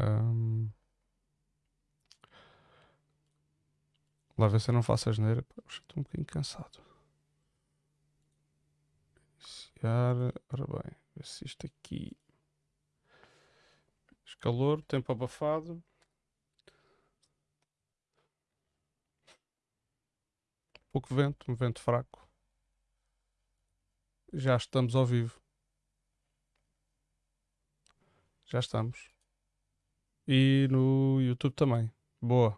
Um... Lá ver se eu não faço a geneira. Estou um bocadinho cansado. Iniciar. Ora bem, ver se isto aqui. Calor, tempo abafado. Pouco vento, um vento fraco. Já estamos ao vivo. Já estamos. E no YouTube também. Boa.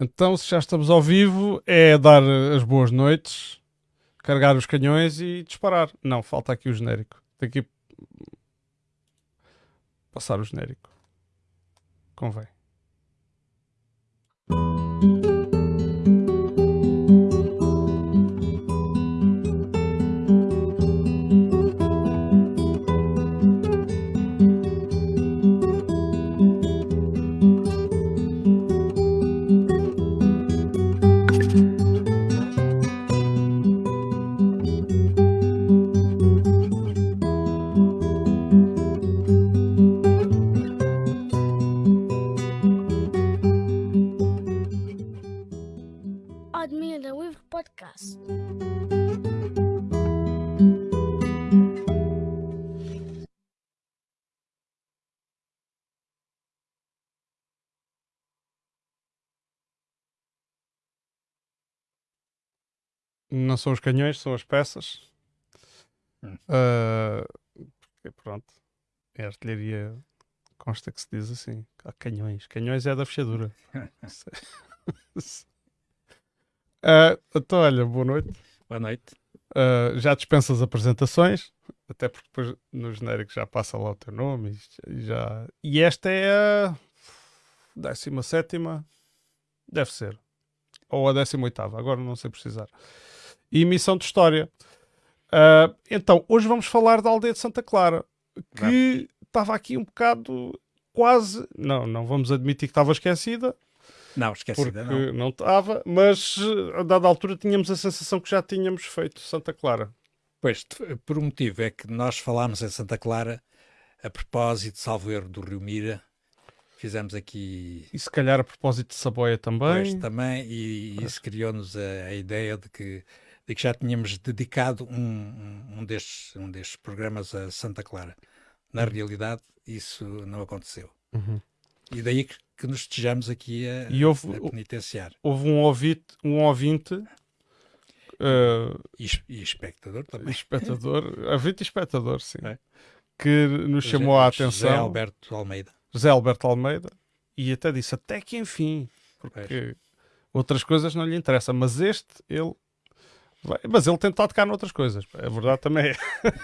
Então, se já estamos ao vivo, é dar as boas noites, carregar os canhões e disparar. Não, falta aqui o genérico. Tem que passar o genérico. Convém. São os canhões, são as peças. Hum. Uh, pronto, é artilharia, consta que se diz assim: há canhões. Canhões é da fechadura. uh, então, olha, boa noite. Boa noite. Uh, já dispensas apresentações, até porque depois no genérico já passa lá o teu nome. E, já... e esta é a 17, deve ser, ou a 18, agora não sei precisar e emissão de história. Uh, então, hoje vamos falar da aldeia de Santa Clara, que estava aqui um bocado quase. Não, não vamos admitir que estava esquecida. Não, esquecida porque não estava, mas a dada altura tínhamos a sensação que já tínhamos feito Santa Clara. Pois, por um motivo é que nós falámos em Santa Clara a propósito, salvo erro, do Rio Mira. Fizemos aqui. E se calhar a propósito de Saboia também. Pois, também, e, e isso criou-nos a, a, ideia de que de que já tínhamos dedicado um, um, destes, um destes programas a Santa Clara. Na uhum. realidade, isso não aconteceu. Uhum. E daí que, que, nos estejamos aqui a, e houve, a penitenciar. Houve um ouvinte, um ouvinte uh, e, e, espectador também. Espectador, ouvinte e espectador, sim. É. Que nos chamou José, a atenção. José Alberto Almeida. José Alberto Almeida. E até disse, até que enfim. Porque outras coisas não lhe interessam. Mas este, ele mas ele tenta tocar noutras coisas. A verdade também é.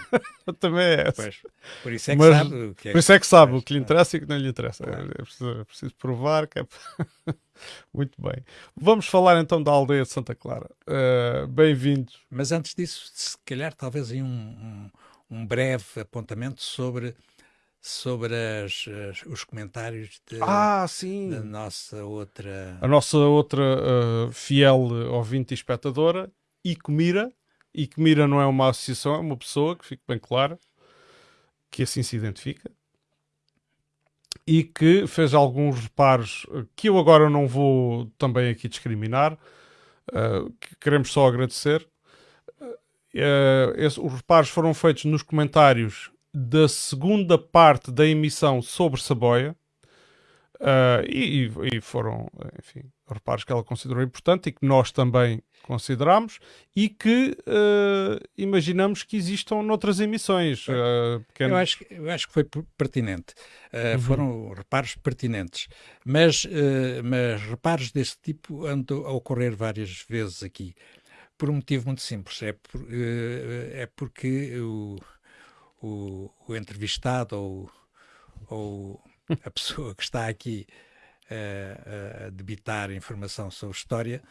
também é essa. Pois, por isso é que Mas, sabe o que é Por isso é que sabe o que lhe interessa e o que não lhe interessa. Claro. É, preciso, é preciso provar que é. Muito bem. Vamos falar então da aldeia de Santa Clara. Uh, Bem-vindos. Mas antes disso, se calhar, talvez aí um, um, um breve apontamento sobre sobre as, as, os comentários de, ah, da nossa outra. A nossa outra uh, fiel ouvinte e espectadora, Icomira. Icomira não é uma associação, é uma pessoa, que fique bem claro, que assim se identifica. E que fez alguns reparos que eu agora não vou também aqui discriminar, uh, que queremos só agradecer. Uh, esse, os reparos foram feitos nos comentários da segunda parte da emissão sobre Saboia. Uh, e, e, foram, enfim, reparos que ela considerou importante e que nós também consideramos e que uh, imaginamos que existam noutras emissões. Uh, eu, acho, eu acho que foi pertinente. Uh, uhum. Foram reparos pertinentes. Mas, mas reparos desse tipo andam a ocorrer várias vezes aqui. Por um motivo muito simples. É, por, é porque o, o, o entrevistado ou, ou a pessoa que está aqui a, a debitar informação sobre história,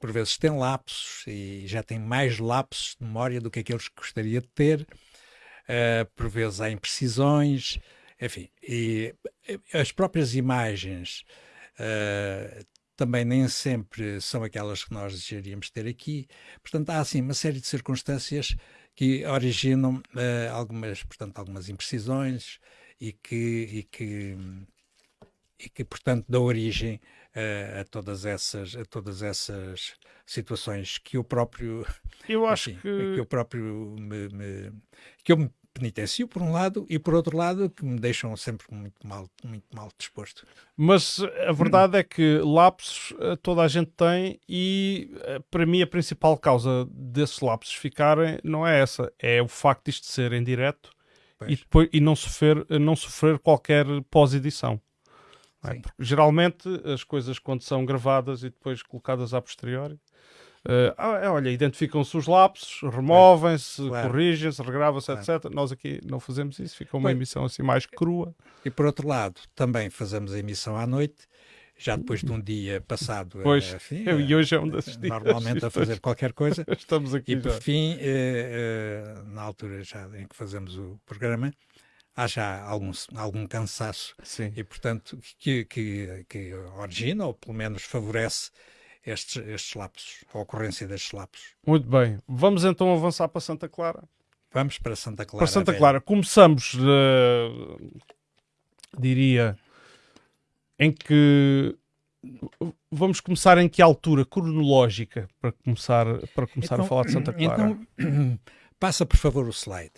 por vezes tem lapsos e já tem mais lapsos de memória do que aqueles que gostaria de ter, uh, por vezes há imprecisões, enfim, e as próprias imagens uh, também nem sempre são aquelas que nós desejaríamos ter aqui. Portanto, há assim uma série de circunstâncias que originam uh, algumas, portanto, algumas imprecisões e que, e que, e que portanto, dão origem uh, a, todas essas, a todas essas situações que eu próprio eu acho que... que eu próprio me, me, que eu me penitencio por um lado e por outro lado que me deixam sempre muito mal muito mal disposto mas a verdade hum. é que lapsos eh, toda a gente tem e eh, para mim a principal causa desses lapsos ficarem não é essa é o facto de isto ser em direto e, depois, e não sofrer não sofrer qualquer pós-edição é? geralmente as coisas quando são gravadas e depois colocadas a posteriori Uh, olha, identificam-se os lapsos, removem-se, claro. corrigem-se, regravam-se, claro. etc. Nós aqui não fazemos isso, fica uma emissão assim mais crua. E por outro lado, também fazemos a emissão à noite, já depois de um dia passado. Pois, enfim, eu, e hoje é um desses dias. Normalmente a fazer qualquer coisa. Estamos aqui. E por já. fim, eh, eh, na altura já em que fazemos o programa, há já algum, algum cansaço. Sim. E portanto, que, que, que origina, ou pelo menos favorece estes, estes lapsos, a ocorrência destes lapsos. Muito bem. Vamos então avançar para Santa Clara. Vamos para Santa Clara. Para Santa Clara. Começamos, uh, diria, em que vamos começar em que altura cronológica para começar, para começar então, a falar de Santa Clara? Então, passa por favor o slide.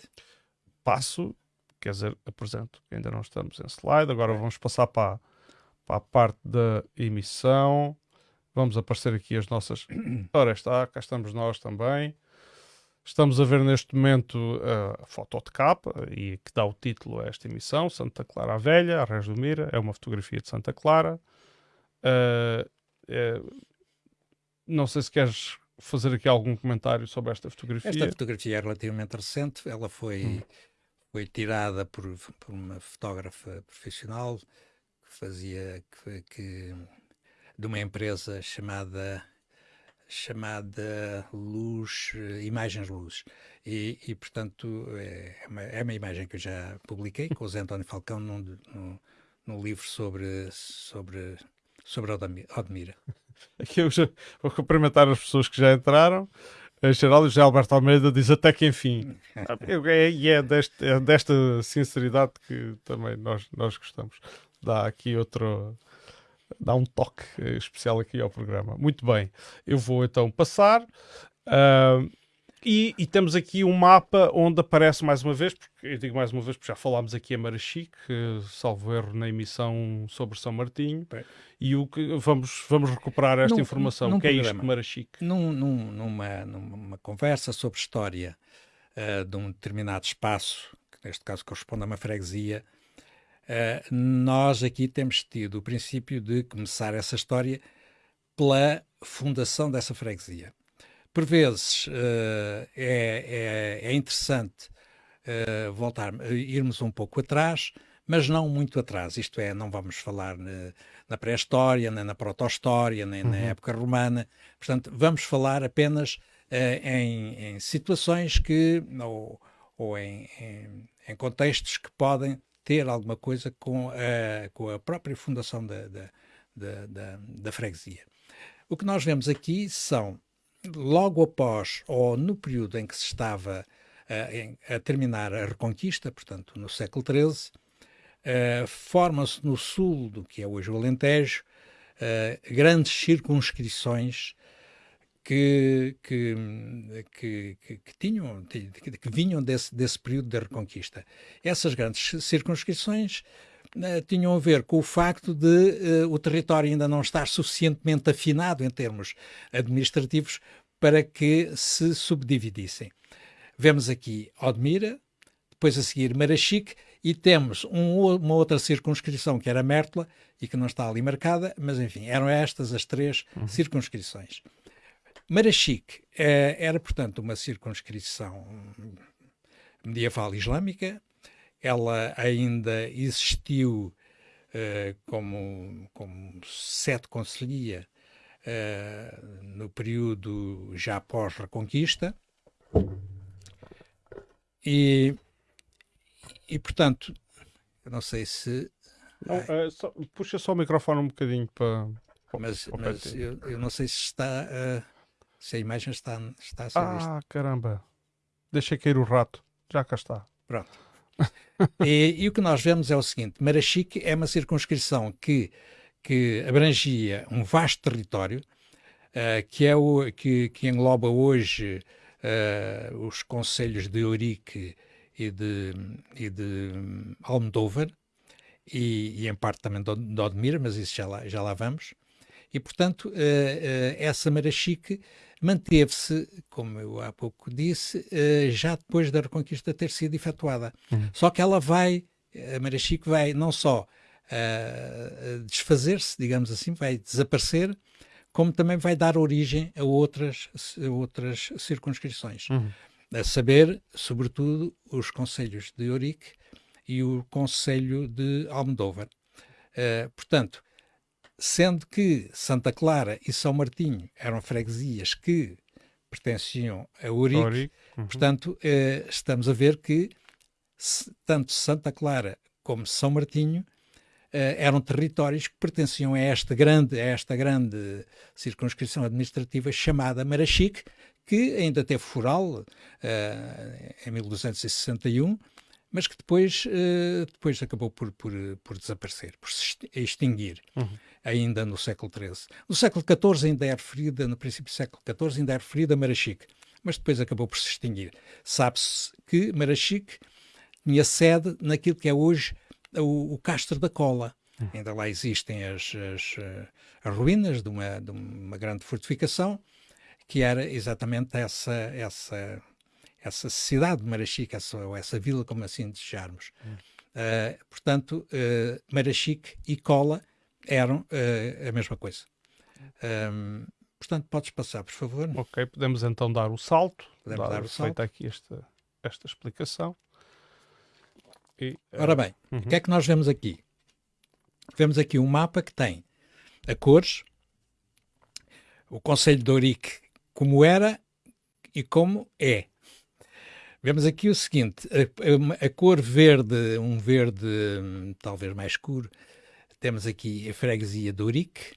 Passo, quer dizer, apresento, ainda não estamos em slide, agora vamos passar para, para a parte da emissão. Vamos aparecer aqui as nossas. Ora está, cá estamos nós também. Estamos a ver neste momento a foto de capa e que dá o título a esta emissão, Santa Clara a Velha, a Reis do Mira, é uma fotografia de Santa Clara. Uh, não sei se queres fazer aqui algum comentário sobre esta fotografia. Esta fotografia é relativamente recente, ela foi, hum. foi tirada por, por uma fotógrafa profissional que fazia que, que de uma empresa chamada chamada Luz, Imagens Luz. E, e portanto, é uma, é uma, imagem que eu já publiquei com o Zé António Falcão num, num, num livro sobre, sobre, sobre Odmira. Aqui eu já vou cumprimentar as pessoas que já entraram. Em geral, o José Alberto Almeida diz até que enfim. É, e é, deste, é desta sinceridade que também nós, nós gostamos. Dá aqui outro, dá um toque eh, especial aqui ao programa. Muito bem, eu vou então passar. Uh, e, e, temos aqui um mapa onde aparece mais uma vez, porque eu digo mais uma vez porque já falámos aqui a Marachique, salvo erro na emissão sobre São Martinho, Bem. e o que vamos, vamos recuperar esta num, informação. Num o que programa, é isto de Marachique? Num, num, numa, numa conversa sobre história uh, de um determinado espaço, que neste caso corresponde a uma freguesia, Uh, nós aqui temos tido o princípio de começar essa história pela fundação dessa freguesia. Por vezes uh, é, é, é, interessante uh, voltar, irmos um pouco atrás, mas não muito atrás. Isto é, não vamos falar na, na pré-história, nem na proto-história, nem uhum. na época romana. Portanto, vamos falar apenas em, em, situações que, ou, ou em, em, em contextos que podem ter alguma coisa com a, com a própria fundação da, da, da, da, freguesia. O que nós vemos aqui são, logo após ou no período em que se estava a, a terminar a Reconquista, portanto no século XIII, uh, formam-se no sul do que é hoje o Alentejo uh, grandes circunscrições que, que, que, que, tinham, que vinham desse, desse período da Reconquista. Essas grandes circunscrições uh, tinham a ver com o facto de uh, o território ainda não estar suficientemente afinado em termos administrativos para que se subdividissem. Vemos aqui Odmira, depois a seguir Marachique, e temos um, uma outra circunscrição que era Mértola e que não está ali marcada, mas enfim, eram estas as três uhum. circunscrições. Marachique eh, era, portanto, uma circunscrição medieval islâmica. Ela ainda existiu eh, como, como sete conselhia eh, no período já pós-reconquista. E, e, portanto, eu não sei se. Não, é, só, puxa só o microfone um bocadinho para. Mas, mas eu, eu, não sei se está. Uh, se a imagem está, está a ser ah, vista. Ah, caramba. deixei cair o rato. Já cá está. Pronto. e, e, o que nós vemos é o seguinte: Marachique é uma circunscrição que, que abrangia um vasto território, uh, que, é o, que, que engloba hoje uh, os conselhos de Ourique e de, e de Almodóvar, e, e, em parte também de, Odmira, mas isso já lá, já lá vamos. E, portanto, uh, essa Marachique manteve-se, como eu há pouco disse, uh, já depois da Reconquista ter sido efetuada. Uhum. Só que ela vai, a Marachique vai não só uh, desfazer-se, digamos assim, vai desaparecer, como também vai dar origem a outras, a outras circunscrições. Uhum. A saber, sobretudo, os conselhos de Ourique e o conselho de Almodóvar. Uh, portanto, sendo que Santa Clara e São Martinho eram freguesias que pertenciam a Ourique, uhum. portanto, eh, estamos a ver que tanto Santa Clara como São Martinho eh, eram territórios que pertenciam a esta grande, a esta grande circunscrição administrativa chamada Marachique, que ainda teve foral eh, em 1261, mas que depois, uh, depois acabou por, por, por, desaparecer, por se extinguir, uhum. Ainda no século XIII. No século XIV ainda é referida, no princípio do século XIV ainda é referida a Marachique, mas depois acabou por se extinguir. Sabe-se que Marachique tinha sede naquilo que é hoje o, o Castro da Cola. Uhum. Ainda lá existem as, as, eh, as ruínas de uma, de uma grande fortificação, que era exatamente essa, essa essa cidade de Marachique, essa, ou essa vila, como assim desejarmos. Hum. Uh, portanto, uh, Marachique e Cola eram uh, a mesma coisa. Um, portanto, podes passar, por favor. Ok, podemos então dar o salto. Podemos dar, dar o salto. Feita aqui esta, esta explicação. E, Ora bem, -huh. o que é que nós vemos aqui? Vemos aqui um mapa que tem a cores, o Conselho de Ourique como era e como é. Vemos aqui o seguinte: a, a, a, cor verde, um verde hum, talvez mais escuro, temos aqui a freguesia de Urique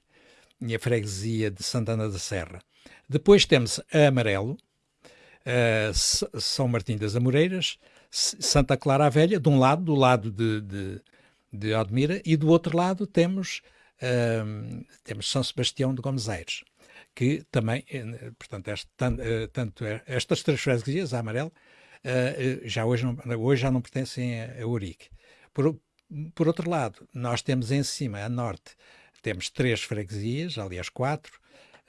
e a freguesia de Santana da Serra. Depois temos a amarelo, a São Martim das Amoreiras, Santa Clara a Velha, de um lado, do lado de, de, de e do outro lado temos, um, temos São Sebastião de Gomes Aires, que também, eh, portanto, este, eh, tanto, tanto estas três freguesias, a amarelo, uh, já hoje, não, hoje já não pertencem a, a Urique. Por, por outro lado, nós temos em cima, a norte, temos três freguesias, aliás quatro,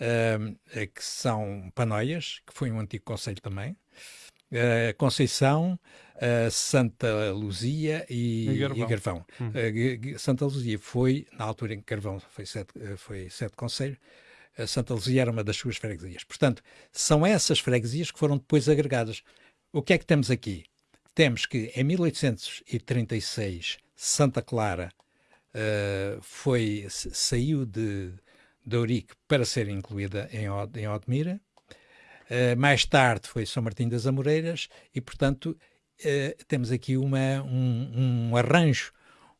uh, que são Panoias, que foi um antigo conselho também, uh, Conceição, uh, Santa Luzia e, e Garvão. E Garvão. Hum. Santa Luzia foi, na altura em que Garvão foi sete, foi sete conselho, Santa Luzia era uma das suas freguesias. Portanto, são essas freguesias que foram depois agregadas. O que é que temos aqui? Temos que em 1836 Santa Clara uh, foi, saiu de, de Ourique para ser incluída em, em Odmira. Uh, mais tarde foi São Martim das Amoreiras e, portanto, uh, temos aqui uma, um, um arranjo,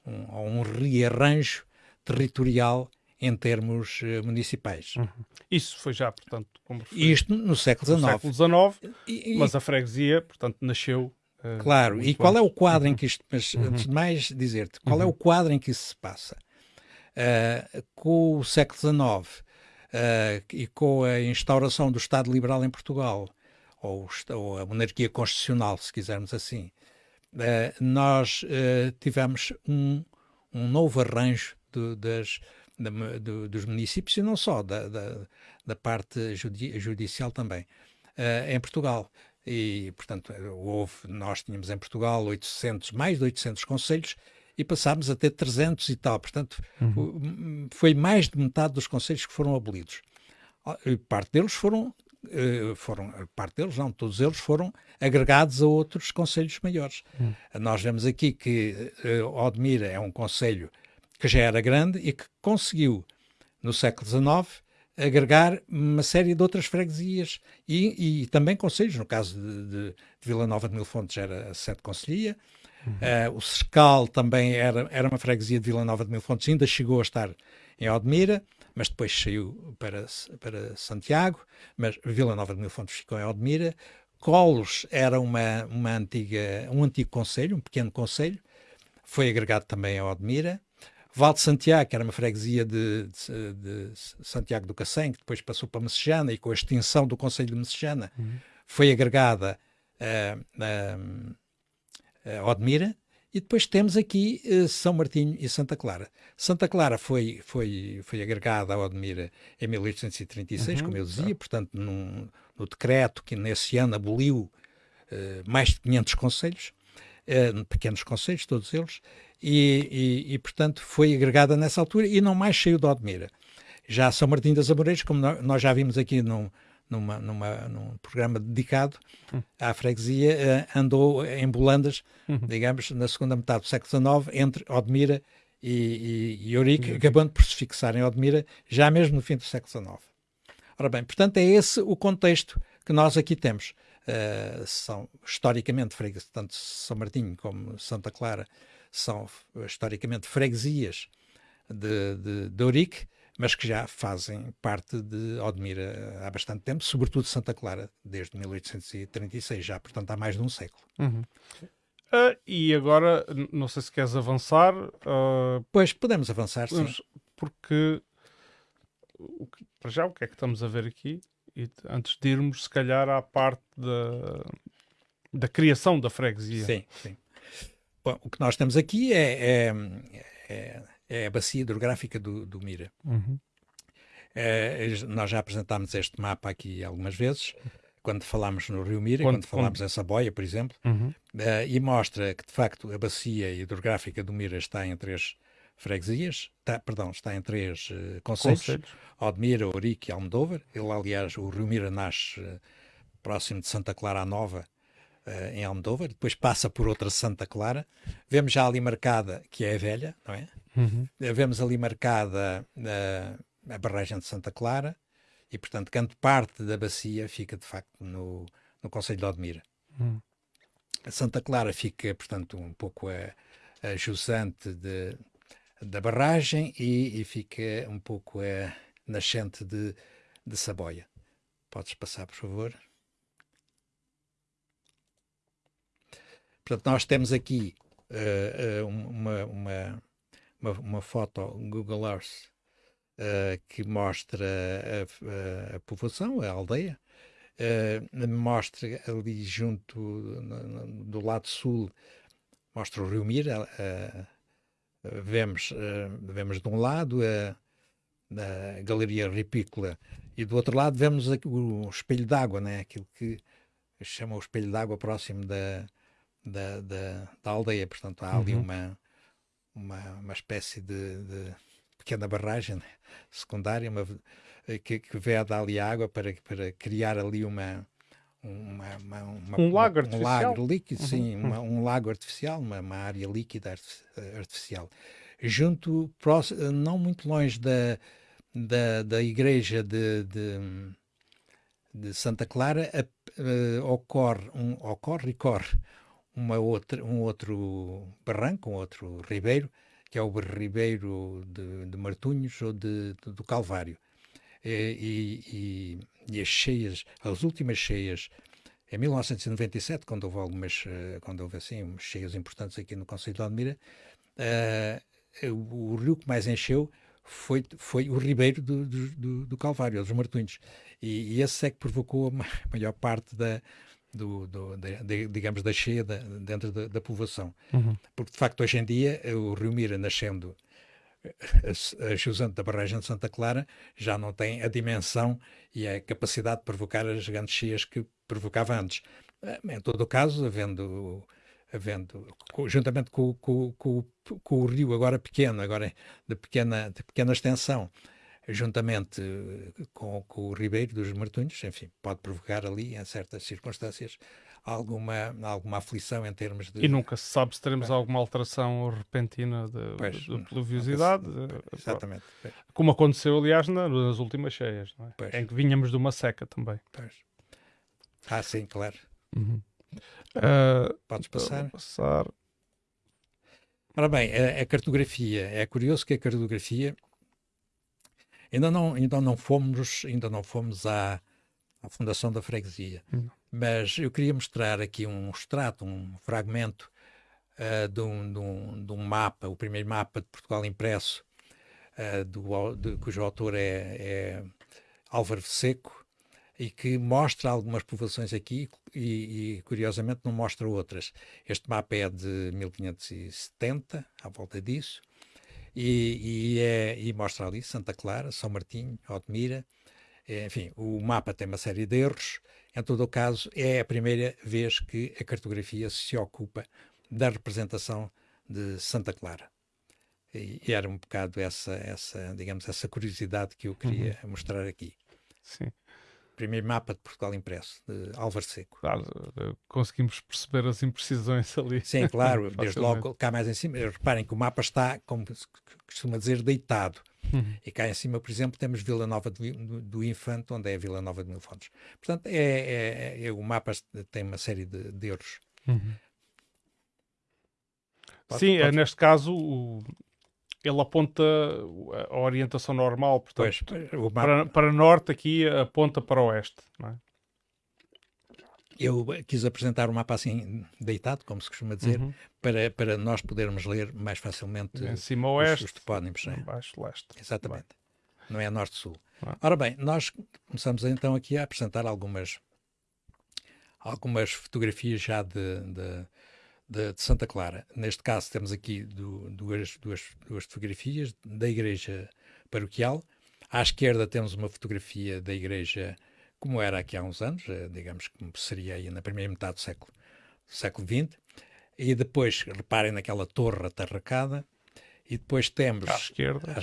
um, um rearranjo territorial em termos uh, municipais. Uhum. Isso foi já, portanto, como Isto no século XIX. No século XIX, e, mas a freguesia, portanto, nasceu. Uh, claro, e qual é o quadro uhum. em que isto. Mas uhum. antes de mais dizer-te, qual é o uhum. quadro em que isso se passa? Uh, com o século XIX e com a instauração do Estado Liberal em Portugal, ou, ou a monarquia constitucional, se quisermos assim, nós tivemos um, um novo arranjo de, das, da, do, dos municípios e não só, da, da, da parte judi judicial também, uh, em Portugal. E, portanto, houve, nós tínhamos em Portugal 800, mais de 800 conselhos e passámos a ter 300 e tal. Portanto, uhum. foi mais de metade dos conselhos que foram abolidos. Parte deles foram, uh, foram, parte deles não, todos eles foram agregados a outros conselhos maiores. Uhum. Nós vemos aqui que uh, Odmira é um conselho que já era grande e que conseguiu, no século XIX, agregar uma série de outras freguesias e, e também conselhos, no caso de, de, de, Vila Nova de Mil Fontes era a sede conselhia, uhum. uh, o Cercal também era, era uma freguesia de Vila Nova de Mil Fontes, ainda chegou a estar em Odmira, mas depois saiu para, para Santiago, mas Vila Nova de Mil Fontes ficou em Odmira, Colos era uma, uma antiga, um antigo conselho, um pequeno conselho, foi agregado também a Odmira. Val de Santiago, que era uma freguesia de, de, de Santiago do Cacém, que depois passou para Messejana e com a extinção do Conselho de Messejana uhum. foi agregada a, a, a Odmira. E depois temos aqui uh, São Martinho e Santa Clara. Santa Clara foi, foi, foi agregada a Odmira em 1836, uhum, como eu dizia, portanto, num, no decreto que nesse ano aboliu uh, mais de 500 conselhos, uh, pequenos conselhos, todos eles, e, e, e, portanto, foi agregada nessa altura e não mais saiu de Odmira. Já São Martinho das Amoreiras, como nós já vimos aqui num, numa, numa, num programa dedicado uhum. à freguesia, uh, andou em Bolandas, uhum. digamos, na segunda metade do século XIX, entre Odmira e, e, e Eurique, uhum. acabando por se fixar em Odmira, já mesmo no fim do século XIX. Ora bem, portanto, é esse o contexto que nós aqui temos. Uh, são historicamente freguesias, tanto São Martinho como Santa Clara são historicamente freguesias de, de, de mas que já fazem parte de Odmira há bastante tempo, sobretudo Santa Clara, desde 1836, já, portanto, há mais de um século. Uhum. Uh, e agora, não sei se queres avançar. Uh, pois, podemos avançar, sim. Porque, para já, o que é que estamos a ver aqui? E antes de irmos, se calhar, à parte da, da criação da freguesia. Sim, sim. Bom, o que nós temos aqui é, é, é é a bacia hidrográfica do, do Mira. Uhum. É, nós já apresentámos este mapa aqui algumas vezes, quando falámos no Rio Mira, quando, quando falámos em Saboia, por exemplo, uhum. uh, e mostra que, de facto, a bacia hidrográfica do Mira está em três freguesias, está, perdão, está em três uh, concelhos, concelhos, Odmira, Ourique e Almodóvar. Ele, aliás, o Rio Mira nasce uh, próximo de Santa Clara Nova, uh, em Almodóvar, depois passa por outra Santa Clara. Vemos já ali marcada, que é a velha, não é? Uhum. Vemos ali marcada uh, a barragem de Santa Clara e, portanto, grande parte da bacia fica, de facto, no, no Conselho de Odmira. Uhum. A Santa Clara fica, portanto, um pouco a, a jusante de, da barragem e, e, fica um pouco a nascente de, de Saboia. Podes passar, por favor? Portanto, nós temos aqui uh, uma, uma, uma, uma, foto Google Earth uh, que mostra a, a, a, povoação, a aldeia, uh, mostra ali junto, do lado sul, mostra o Rio Mira, vemos, vemos de um lado a, a Galeria Ripícola e do outro lado vemos o espelho d'água, né? aquilo que chama o espelho d'água próximo da, da, da, da aldeia. Portanto, há ali uhum. uma, uma, uma espécie de, de pequena barragem né, secundária uma, que, que vede ali água para, para criar ali uma, uma, uma, uma, um lago artificial. Um lago líquido, uhum. sim, uma, um lago artificial, uma, uma área líquida artificial. Junto, próximo, não muito longe da, da, da igreja de, de, de Santa Clara, a, uh, ocorre, um, ocorre e corre uma outra, um outro barranco, um outro ribeiro, que é o ribeiro de, de Martunhos ou de, de, do Calvário. E, e, e, as cheias, as últimas cheias, em 1997, quando houve algumas, eh, quando houve assim, cheias importantes aqui no Conselho de Almira, uh, o, o, rio que mais encheu foi, foi o ribeiro do, do, do Calvário, dos Martunhos. E, e, esse é que provocou a maior parte da, do, do de, digamos, da cheia da, dentro da, da povoação. Uhum. Porque, de facto, hoje em dia, o Rio Mira, nascendo a, a jusante da barragem de Santa Clara, já não tem a dimensão e a capacidade de provocar as grandes cheias que provocava antes. Eh, em todo o caso, havendo havendo, juntamente com, com, com, com, o rio agora pequeno, agora de pequena, de pequena extensão, juntamente eh, com, com, o Ribeiro dos Martunhos, enfim, pode provocar ali, em certas circunstâncias, alguma, alguma aflição em termos de... E nunca se sabe se teremos alguma alteração repentina de, pois, de pluviosidade. Se... Exatamente. Pois. Como aconteceu, aliás, nas últimas cheias, é? em que vinhamos de uma seca também. Pois. Ah, sim, claro. Uhum. Uh, Podes passar? passar. Ora bem, a, a cartografia, é curioso que a cartografia Ainda não, ainda não fomos, ainda não fomos à, à fundação da freguesia. Hum. mas eu queria mostrar aqui um extrato, um fragmento uh, de, um, de, um, de, um, mapa, o primeiro mapa de Portugal impresso, uh, do, de, cujo autor é, é Álvaro Seco, e que mostra algumas povoações aqui e, e, curiosamente não mostra outras. Este mapa é de 1570, à volta disso, e, e, é, e mostra ali Santa Clara, São Martinho, Odmira, enfim, o mapa tem uma série de erros. Em todo o caso, é a primeira vez que a cartografia se ocupa da representação de Santa Clara. E, e era um bocado essa, essa, digamos, essa curiosidade que eu queria uhum. mostrar aqui. Sim. Primeiro mapa de Portugal impresso, de Álvaro Seco. Claro, conseguimos perceber as imprecisões ali. Sim, claro, desde logo cá mais em cima. Reparem que o mapa está, como costuma dizer, deitado. Uhum. E cá em cima, por exemplo, temos Vila Nova do, Infante, onde é a Vila Nova de Mil Fontes. Portanto, é, é, é, o mapa tem uma série de, de erros. Uhum. Pode, Sim, pode... neste caso, o, ele aponta a orientação normal, portanto, pois, para, para norte aqui aponta para oeste. É? Eu quis apresentar o mapa assim deitado, como se costuma dizer, uhum. para, para nós podermos ler mais facilmente em cima oeste, os, os topónimos. Né? Baixo leste. Exatamente. Não é norte-sul. Ora bem, nós começamos então aqui a apresentar algumas, algumas fotografias já de, de, de, de Santa Clara. Neste caso temos aqui do, duas, duas, duas fotografias da igreja paroquial. À esquerda temos uma fotografia da igreja como era aqui há uns anos, eh, digamos que seria aí na primeira metade do século, do século XX, e depois, reparem naquela torre atarracada, e depois temos... À esquerda.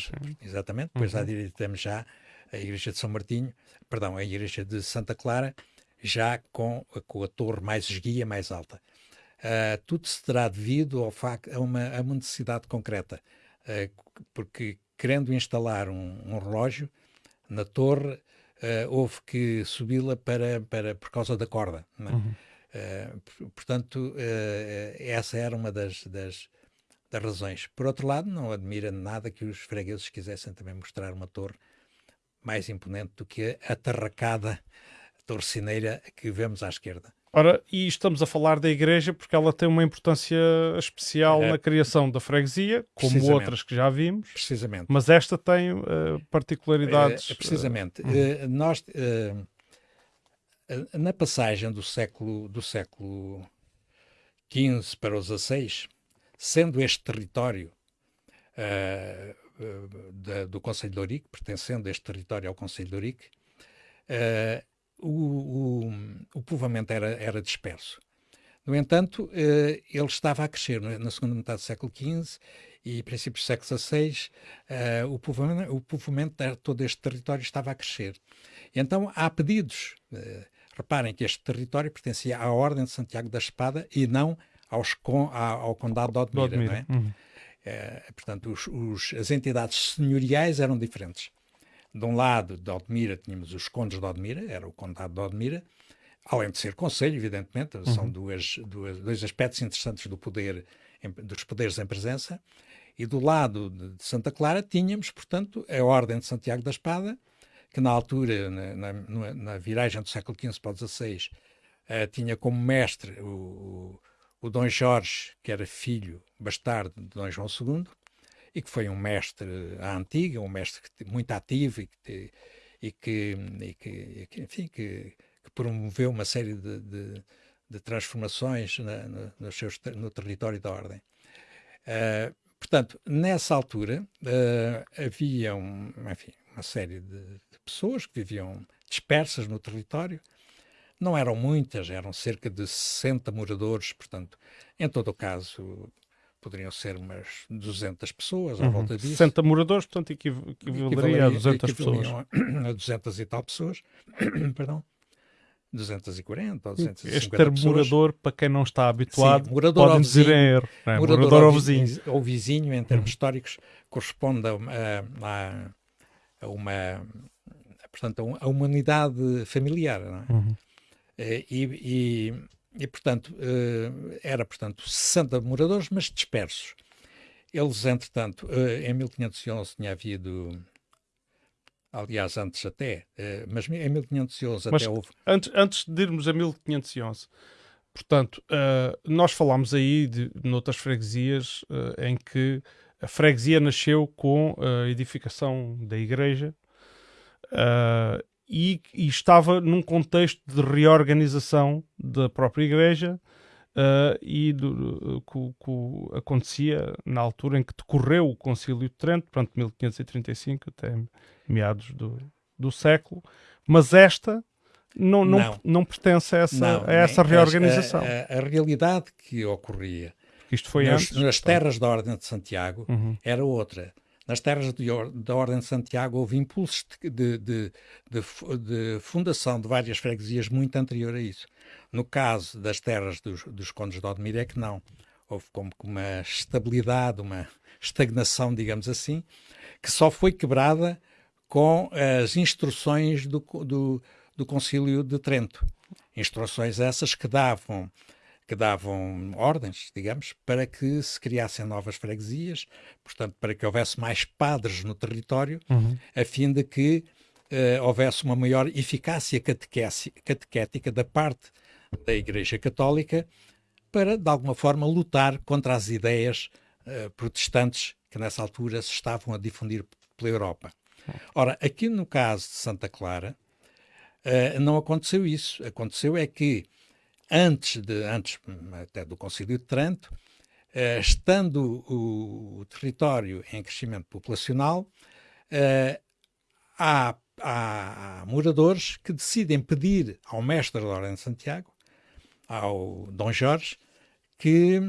exatamente, depois uhum. à direita temos já a igreja de São Martinho, perdão, a igreja de Santa Clara, já com, com a torre mais esguia, mais alta. Uh, tudo se terá devido ao facto, a, uma, a uma necessidade concreta, uh, porque querendo instalar um, um relógio na torre, uh, houve que subi-la para, para, por causa da corda. É? Uhum. Uh, portanto, essa era uma das, das, das, razões. Por outro lado, não admira nada que os fregueses quisessem também mostrar uma torre mais imponente do que a atarracada torcineira que vemos à esquerda. Ora, e estamos a falar da igreja porque ela tem uma importância especial é. na criação da freguesia, como outras que já vimos. Precisamente. Mas esta tem uh, particularidades. É, precisamente. Uh, nós, na passagem do século, do século XV para o XVI, sendo este território da, do Conselho de Ourique, pertencendo este território ao Conselho de Ourique, o, o, o povoamento era, era disperso. No entanto, eh, ele estava a crescer na segunda metade do século XV e princípios do século XVI, eh, o, povoamento, o povoamento de todo este território estava a crescer. Então, há pedidos. Eh, reparem que este território pertencia à Ordem de Santiago da Espada e não aos, ao Condado de Odmira. Odmira. É? Uhum. portanto, os, os, as entidades senhoriais eram diferentes de um lado de Odmira tínhamos os condes de Odmira, era o condado de Odmira, além de ser conselho, evidentemente, uhum. são duas, duas, dois aspectos interessantes do poder, dos poderes em presença, e do lado de Santa Clara tínhamos, portanto, a Ordem de Santiago da Espada, que na altura, na, na, na viragem do século XV para o XVI, uh, tinha como mestre o, o, o Dom Jorge, que era filho bastardo de Dom João II, e que foi um mestre à antiga, um mestre muito ativo e que, e que, e que enfim, que, que, promoveu uma série de, de, de transformações na, no, no, seus, no território da ordem. Uh, portanto, nessa altura uh, havia um, enfim, uma série de, de, pessoas que viviam dispersas no território. Não eram muitas, eram cerca de 60 moradores, portanto, em todo o caso, poderiam ser umas 200 pessoas à uhum. volta disso. 60 moradores, portanto, equivaleria a 200 pessoas. A 200 e tal pessoas, perdão. 240 ou 250 Este termo pessoas. morador, para quem não está habituado, Sim, morador pode dizer em erro. É? Morador, morador ao vizinho. Ou vizinho, em termos uhum. históricos, corresponde a, a, a, uma portanto, a humanidade familiar. É? Uhum. Eh, e, e, e, portanto, eh, era, portanto, 60 moradores, mas dispersos. Eles, entretanto, eh, em 1511 tinha havido aliás, antes até, uh, mas em 1511 mas até houve. Antes, antes de irmos a 1511, portanto, uh, nós falámos aí de noutras freguesias uh, em que a freguesia nasceu com a edificação da igreja e, e, estava num contexto de reorganização da própria igreja uh, e do, que, acontecia na altura em que decorreu o Concílio de Trento, portanto 1535 até meados do, do século, mas esta não, não, não. não pertence a essa, não, a essa reorganização. A, a, a, realidade que ocorria isto foi nas, antes, nas terras da Ordem de Santiago uhum. era outra. Nas terras da Ordem de Santiago houve impulsos de, de, de, de, fundação de várias freguesias muito anterior a isso. No caso das terras dos, dos condes de Odmir é que não. Houve como uma estabilidade, uma estagnação, digamos assim, que só foi quebrada com as instruções do, do, do Concílio de Trento. Instruções essas que davam que davam ordens, digamos, para que se criassem novas freguesias, portanto, para que houvesse mais padres no território, uhum. a fim de que uh, houvesse uma maior eficácia catequética da parte da Igreja Católica para, de alguma forma, lutar contra as ideias uh, protestantes que nessa altura se estavam a difundir pela Europa. Ora, aqui no caso de Santa Clara, uh, não aconteceu isso. Aconteceu é que antes, de, antes até do Concílio de Trento, uh, estando o, o, território em crescimento populacional, uh, há, há, moradores que decidem pedir ao mestre da Ordem de Santiago, ao Dom Jorge, que,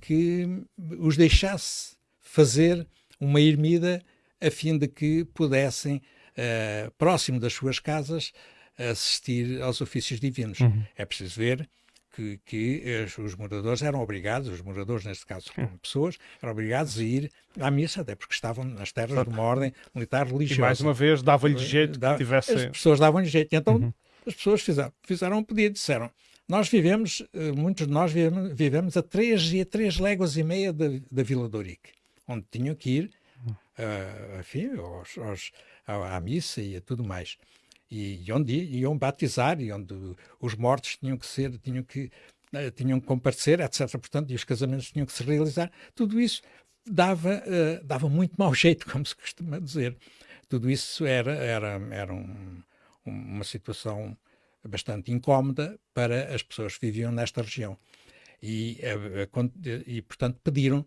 que os deixasse fazer uma ermida a fim de que pudessem, uh, próximo das suas casas, assistir aos ofícios divinos. Uhum. É preciso ver que, que os moradores eram obrigados, os moradores, neste caso, como pessoas, eram obrigados a ir à missa, até porque estavam nas terras de uma ordem militar religiosa. E mais uma vez dava-lhe jeito que tivesse. As pessoas davam-lhe jeito. Então uhum. as pessoas fizeram, fizeram um pedido, disseram. Nós vivemos, eh, muitos de nós vivemos, vivemos a três e a três léguas e meia da, da Vila de Ourique, onde tinham que ir, uh, enfim, aos, aos, à, à missa e a tudo mais e, onde iam batizar e onde os mortos tinham que ser, tinham que uh, tinham que comparecer, etc. Portanto, e os casamentos tinham que se realizar. Tudo isso dava uh, dava muito mau jeito, como se costuma dizer. Tudo isso era era era um, uma situação bastante incómoda para as pessoas que viviam nesta região. E, uh, e portanto, pediram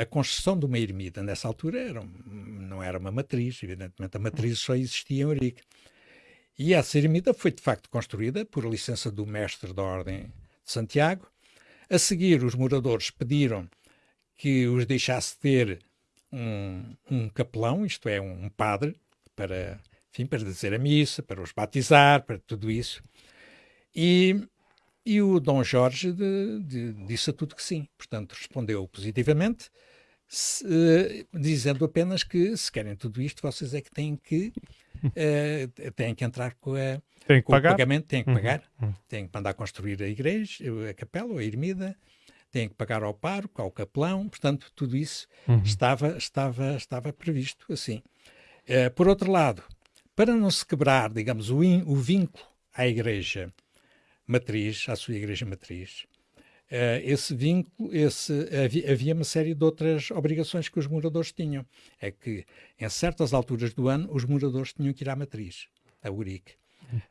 a construção de uma ermida. Nessa altura era, não era uma matriz, evidentemente a matriz só existia em Eurique. E essa ermida foi de facto construída por licença do mestre da Ordem de Santiago. A seguir, os moradores pediram que os deixasse ter um, um capelão, isto é, um padre, para, enfim, para dizer a missa, para os batizar, para tudo isso. E, e o Dom Jorge de, de, disse a tudo que sim. Portanto, respondeu positivamente, se, dizendo apenas que se querem tudo isto, vocês é que têm que uh, têm que entrar com, a, tem que com o pagamento, têm que uhum. pagar, uhum. têm que mandar construir a igreja, a capela, a ermida, têm que pagar ao pároco, ao capelão, portanto, tudo isso uhum. estava, estava, estava previsto assim. Uh, por outro lado, para não se quebrar, digamos, o, in, o vínculo à igreja matriz, à sua igreja matriz, esse vínculo, esse, havia, havia, uma série de outras obrigações que os moradores tinham. É que, em certas alturas do ano, os moradores tinham que ir à matriz, a Urique.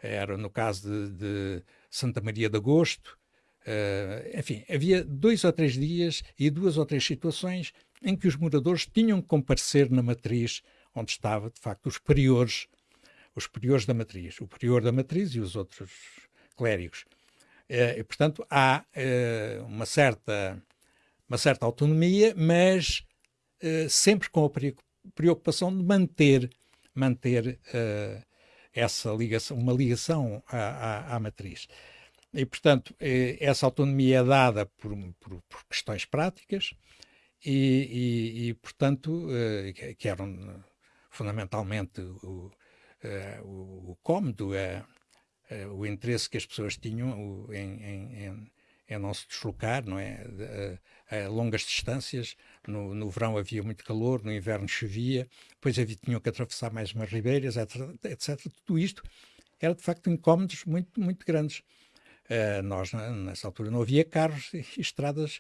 Era no caso de, de Santa Maria de Agosto. Uh, enfim, havia dois ou três dias e duas ou três situações em que os moradores tinham que comparecer na matriz onde estava, de facto, os priores, os priores da matriz, o prior da matriz e os outros clérigos. Eh, e, portanto, há uh, uma, certa, uma certa autonomia, mas uh, sempre com a preocupação de manter, manter essa ligação, uma ligação à, à, à matriz. E, portanto, essa autonomia é dada por, por, por questões práticas e, e, e portanto, que eram fundamentalmente o, o, o cômodo, uh, o interesse que as pessoas tinham em, em, é não se deslocar, não é? A, a longas distâncias. No, no, verão havia muito calor, no inverno chovia, depois havia, tinham que atravessar mais umas ribeiras, etc, etc. Tudo isto era de facto incómodos muito, muito grandes. Uh, nós, nessa altura, não havia carros e estradas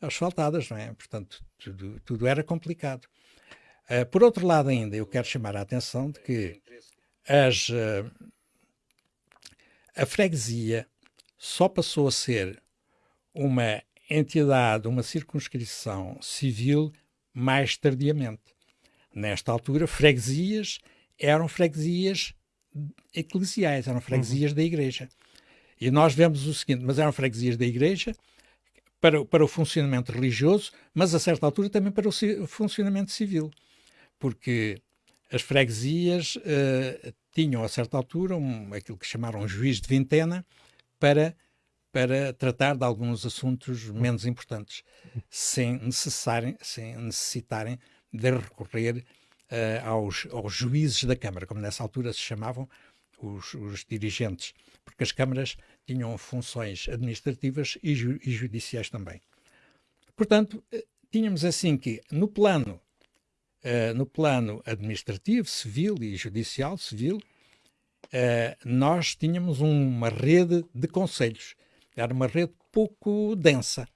asfaltadas, não é? Portanto, tudo, tudo era complicado. Uh, por outro lado, ainda, eu quero chamar a atenção de que as, uh, a freguesia só passou a ser uma entidade, uma circunscrição civil mais tardiamente. Nesta altura, freguesias eram freguesias eclesiais, eram freguesias uhum. da igreja. E nós vemos o seguinte, mas eram freguesias da igreja para, para o funcionamento religioso, mas a certa altura também para o funcionamento civil, porque as freguesias uh, tinham a certa altura um, aquilo que chamaram um juiz de vintena para para tratar de alguns assuntos menos importantes, sem, necessarem, sem necessitarem de recorrer uh, aos, aos, juízes da Câmara, como nessa altura se chamavam os, os dirigentes, porque as câmaras tinham funções administrativas e, ju, e judiciais também. Portanto, uh, tínhamos assim que no plano, uh, no plano administrativo, civil e judicial, civil, nós tínhamos uma rede de conselhos era uma rede pouco densa.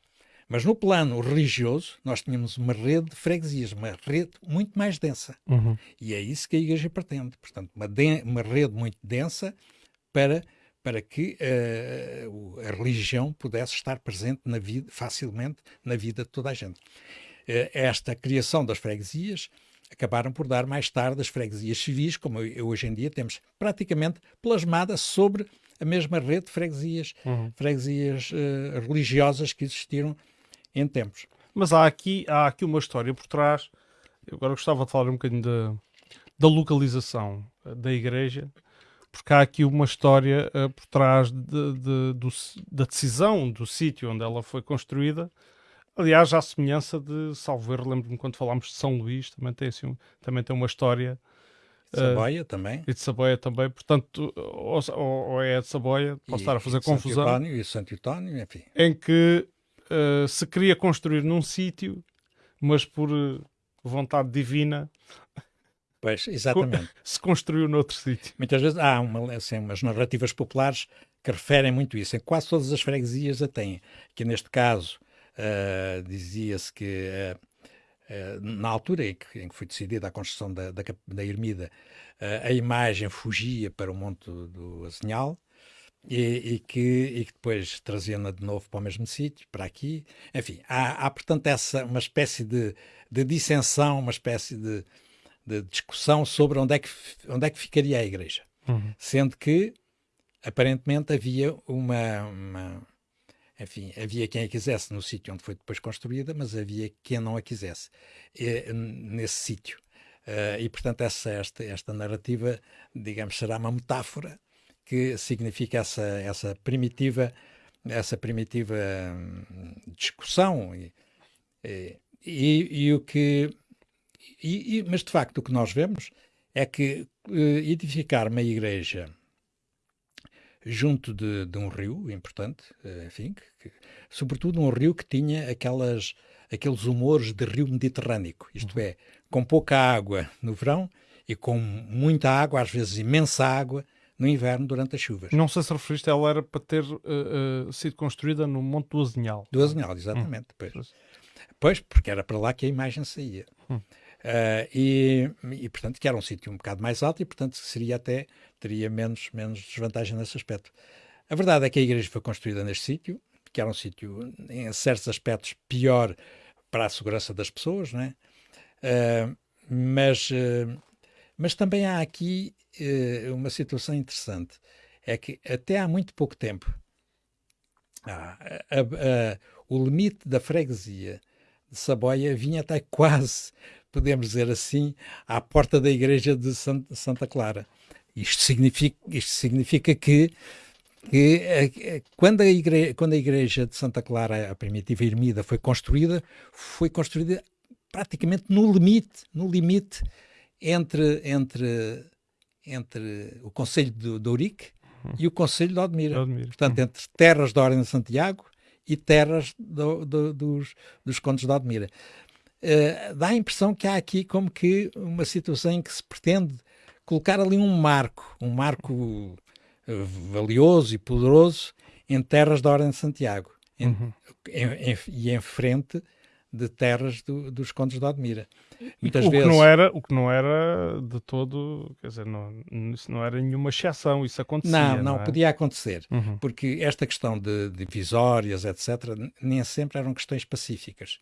Mas no plano religioso, nós tínhamos uma rede de freguesias, uma rede muito mais densa. Uhum. E é isso que a Igreja pretende. Portanto, uma, uma rede muito densa para, para que uh, a religião pudesse estar presente na vida, facilmente na vida de toda a gente. Uh, esta criação das freguesias acabaram por dar mais tarde as freguesias civis, como hoje em dia temos praticamente plasmada sobre a mesma rede de freguesias, uhum. freguesias uh, religiosas que existiram em tempos. Mas há aqui, há aqui uma história por trás. Eu agora gostava de falar um bocadinho da, da localização eh, da igreja, porque há aqui uma história uh, por trás de, de, do, da decisão do sítio onde ela foi construída. Aliás, à semelhança de Salveiro, lembro-me quando falámos de São Luís, também tem, assim, também tem uma história de Saboia uh, também. E de Saboia também, portanto, ou, ou é de Saboia, posso e, estar a fazer confusão. Santo e Santo António, enfim. Em que uh, se queria construir num sítio, mas por uh, vontade divina. Pois, exatamente. se construiu noutro sítio. Muitas vezes há uma, assim, umas narrativas populares que referem muito isso. Em quase todas as freguesias a têm. Que neste caso dizia-se que eh, na altura em que, em que, foi decidida a construção da, da, da ermida, uh, a imagem fugia para o Monte do Azinhal e, e, que, e que depois trazia-na de novo para o mesmo sítio, para aqui. Enfim, há, há portanto essa, uma espécie de, de dissensão, uma espécie de, de, discussão sobre onde é que, onde é que ficaria a igreja. Uhum. Sendo que, aparentemente, havia uma, uma enfim, havia quem a quisesse no sítio onde foi depois construída, mas havia quem não a quisesse e, nesse sítio. Uh, e, portanto, essa, esta, esta narrativa, digamos, será uma metáfora que significa essa, essa primitiva, essa primitiva hum, discussão. E, e, e, o que. E, mas, de facto, o que nós vemos é que uh, edificar uma igreja junto de, de um rio importante, eh, enfim, que, que, sobretudo um rio que tinha aquelas, aqueles humores de rio mediterrâneo, isto uhum. é, com pouca água no verão e com muita água, às vezes imensa água, no inverno durante as chuvas. Não sei se referiste, ela era para ter uh, uh, sido construída no Monte do Azinhal. Do Azinhal, exatamente. Hum. Pois. pois, porque era para lá que a imagem saía. Hum. Uh, e, e, portanto, que era um sítio um bocado mais alto e, portanto, seria até teria menos, menos desvantagem nesse aspecto. A verdade é que a igreja foi construída neste sítio, que era um sítio, em certos aspectos, pior para a segurança das pessoas, não é? Uh, mas, uh, mas também há aqui uh, uma situação interessante. É que até há muito pouco tempo, a, a, o limite da freguesia de Saboia vinha até quase, podemos dizer assim, à porta da igreja de Santa Clara. Isto significa, isto significa que, que quando, a igreja, quando a igreja de Santa Clara, a primitiva ermida, foi construída, foi construída praticamente no limite, no limite entre, entre, entre o Conselho de, de Ourique e o Conselho de Odmira. Odmira. Portanto, entre terras da Ordem de Santiago e terras do, do, dos, dos condes de Odmira. Uh, dá a impressão que há aqui como que uma situação em que se pretende colocar ali um marco, um marco valioso e poderoso em terras da Ordem de Santiago uhum. em, em, e em frente de terras do, dos condes de Odmira. Muitas o, vezes... que não era, o que não era de todo, quer dizer, não, isso não era nenhuma exceção, isso acontecia. Não, não, não é? podia acontecer, uhum. porque esta questão de divisórias, etc., nem sempre eram questões pacíficas.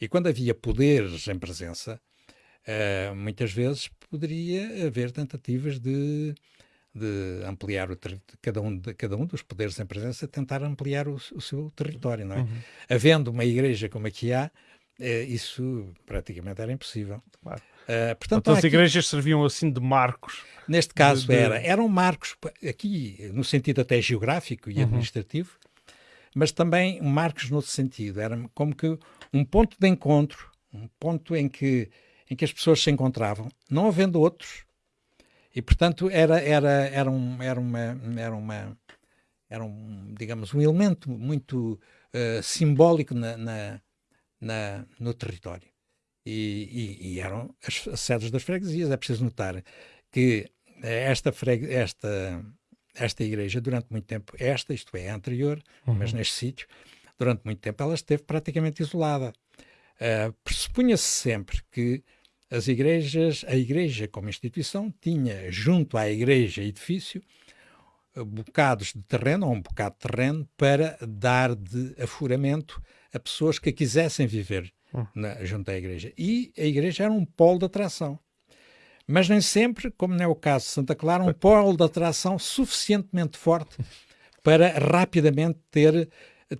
E quando havia poderes em presença, uh, muitas vezes poderia haver tentativas de de ampliar o cada um, de, cada um dos poderes em presença, tentar ampliar o, o seu território, não é? Uhum. Havendo uma igreja como aqui há, eh, isso praticamente era impossível. Claro. Uh, portanto, as aqui, igrejas serviam assim de marcos. Neste caso de... era, eram marcos aqui no sentido até geográfico e uhum. administrativo, mas também marcos no outro sentido, era como que um ponto de encontro, um ponto em que em que as pessoas se encontravam, não havendo outros, e, portanto, era, era, era, um, era, uma, era, uma, era um, digamos, um elemento muito uh, simbólico na, na, na, no território. E, e, e eram as, as, sedes das freguesias. É preciso notar que esta, freg, esta, esta igreja, durante muito tempo, esta, isto é, a anterior, uhum. mas neste sítio, durante muito tempo ela esteve praticamente isolada. Uh, Pressupunha-se sempre que as igrejas, a igreja como instituição tinha junto à igreja edifício bocados de terreno, ou um bocado de terreno, para dar de afuramento a pessoas que quisessem viver hum. na, junto à igreja. E a igreja era um polo de atração. Mas nem sempre, como não é o caso de Santa Clara, um polo de atração suficientemente forte para rapidamente ter,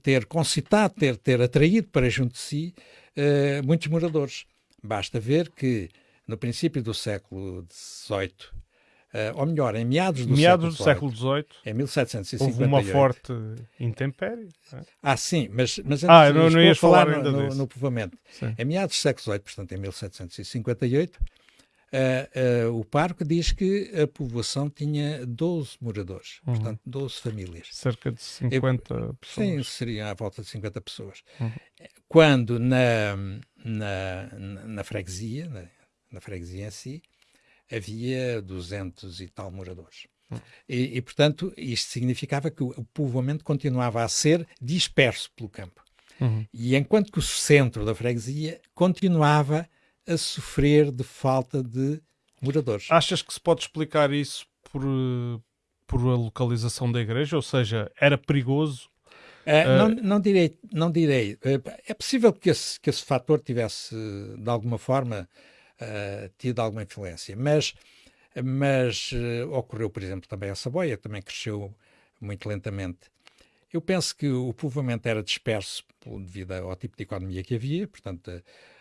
ter concitado, ter, ter atraído para junto de si uh, muitos moradores. Basta ver que no princípio do século XVIII, uh, eh, ou melhor, em meados do meados século, XVIII, em 1758, houve uma forte intempérie. É? Ah, sim, mas, mas ah, não, não ias falar, falar no, no, no, povoamento. Sim. Em meados do século XVIII, portanto em 1758, uh, uh, o parque diz que a povoação tinha 12 moradores, uhum. portanto 12 famílias. Cerca de 50 Eu, pessoas. Sim, seriam à volta de 50 pessoas. Uhum. Quando na, na, na freguesia, na, na, freguesia em si, havia 200 e tal moradores. Uhum. E, e, portanto, isto significava que o, o povoamento continuava a ser disperso pelo campo. Uhum. E enquanto que o centro da freguesia continuava a sofrer de falta de moradores. Achas que se pode explicar isso por, por a localização da igreja? Ou seja, era perigoso? Uh, não, não, direi, não direi. É possível que esse, que esse fator tivesse, de alguma forma, uh, tido alguma influência, mas, mas uh, ocorreu, por exemplo, também a Saboia, também cresceu muito lentamente. Eu penso que o povoamento era disperso devido ao tipo de economia que havia, portanto,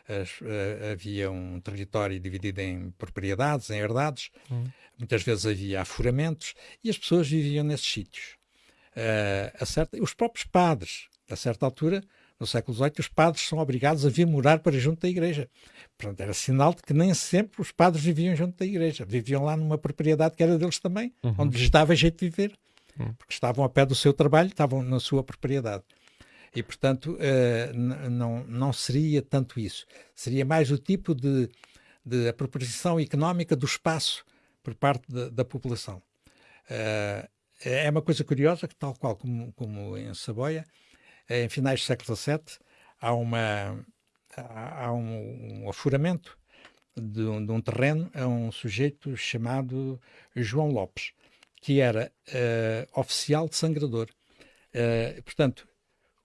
as, uh, havia um território dividido em propriedades, em herdades, hum. muitas vezes havia afuramentos e as pessoas viviam nesses sítios. Uh, certa, os próprios padres, a certa altura, no século XVIII, os padres são obrigados a vir morar para junto da igreja. Portanto, era sinal de que nem sempre os padres viviam junto da igreja. Viviam lá numa propriedade que era deles também, uhum. onde lhes dava jeito de viver. Uhum. Porque estavam a pé do seu trabalho, estavam na sua propriedade. E, portanto, uh, não, não seria tanto isso. Seria mais o tipo de, de apropriação económica do espaço por parte de, da população. Uh, é uma coisa curiosa que, tal qual como, como em Saboia, em finais do século XVII, há, uma, há, um, um, afuramento de um, de um, terreno a um sujeito chamado João Lopes, que era uh, oficial de sangrador. Uh, portanto,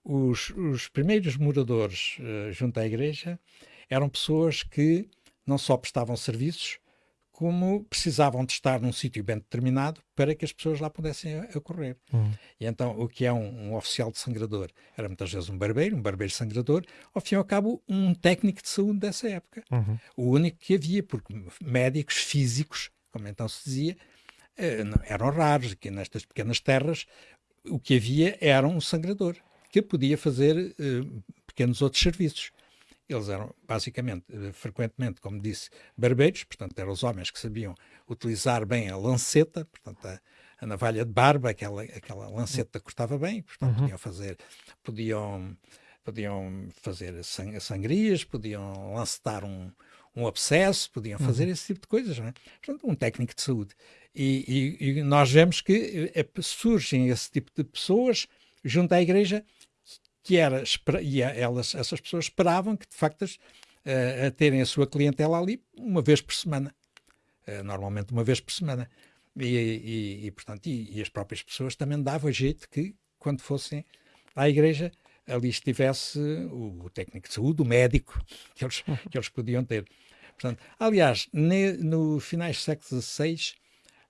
os, os primeiros moradores uh, junto à igreja eram pessoas que não só prestavam serviços, como precisavam de estar num sítio bem determinado para que as pessoas lá pudessem ocorrer. Uhum. E então, o que é um, um, oficial de sangrador? Era muitas vezes um barbeiro, um barbeiro sangrador, ao fim e ao cabo, um técnico de saúde dessa época. Uhum. O único que havia, porque médicos físicos, como então se dizia, eh, eram raros. Aqui nestas pequenas terras, o que havia era um sangrador que podia fazer uh, pequenos outros serviços. Eles eram basicamente, uh, frequentemente, como disse, barbeiros, portanto, eram os homens que sabiam utilizar bem a lanceta, portanto, a, a navalha de barba, aquela, aquela lanceta cortava bem, portanto Uhum. podiam fazer, podiam, podiam fazer sang- sangrias, podiam lancetar um, um abscesso, podiam fazer esse tipo de coisas, não é? Portanto, um técnico de saúde. E, e- e nós vemos que eh, eh, surgem esse tipo de pessoas junto à igreja que era, e a- elas, essas pessoas esperavam que, de facto, as- eh, a terem a sua clientela ali uma vez por semana. Eh, normalmente uma vez por semana. E, e- e, portanto, e, e as próprias pessoas também davam jeito que, quando fossem à igreja, ali estivesse o, o técnico de saúde, o médico que eles, que eles podiam ter. Portanto, aliás, ne- no finais do século XVI,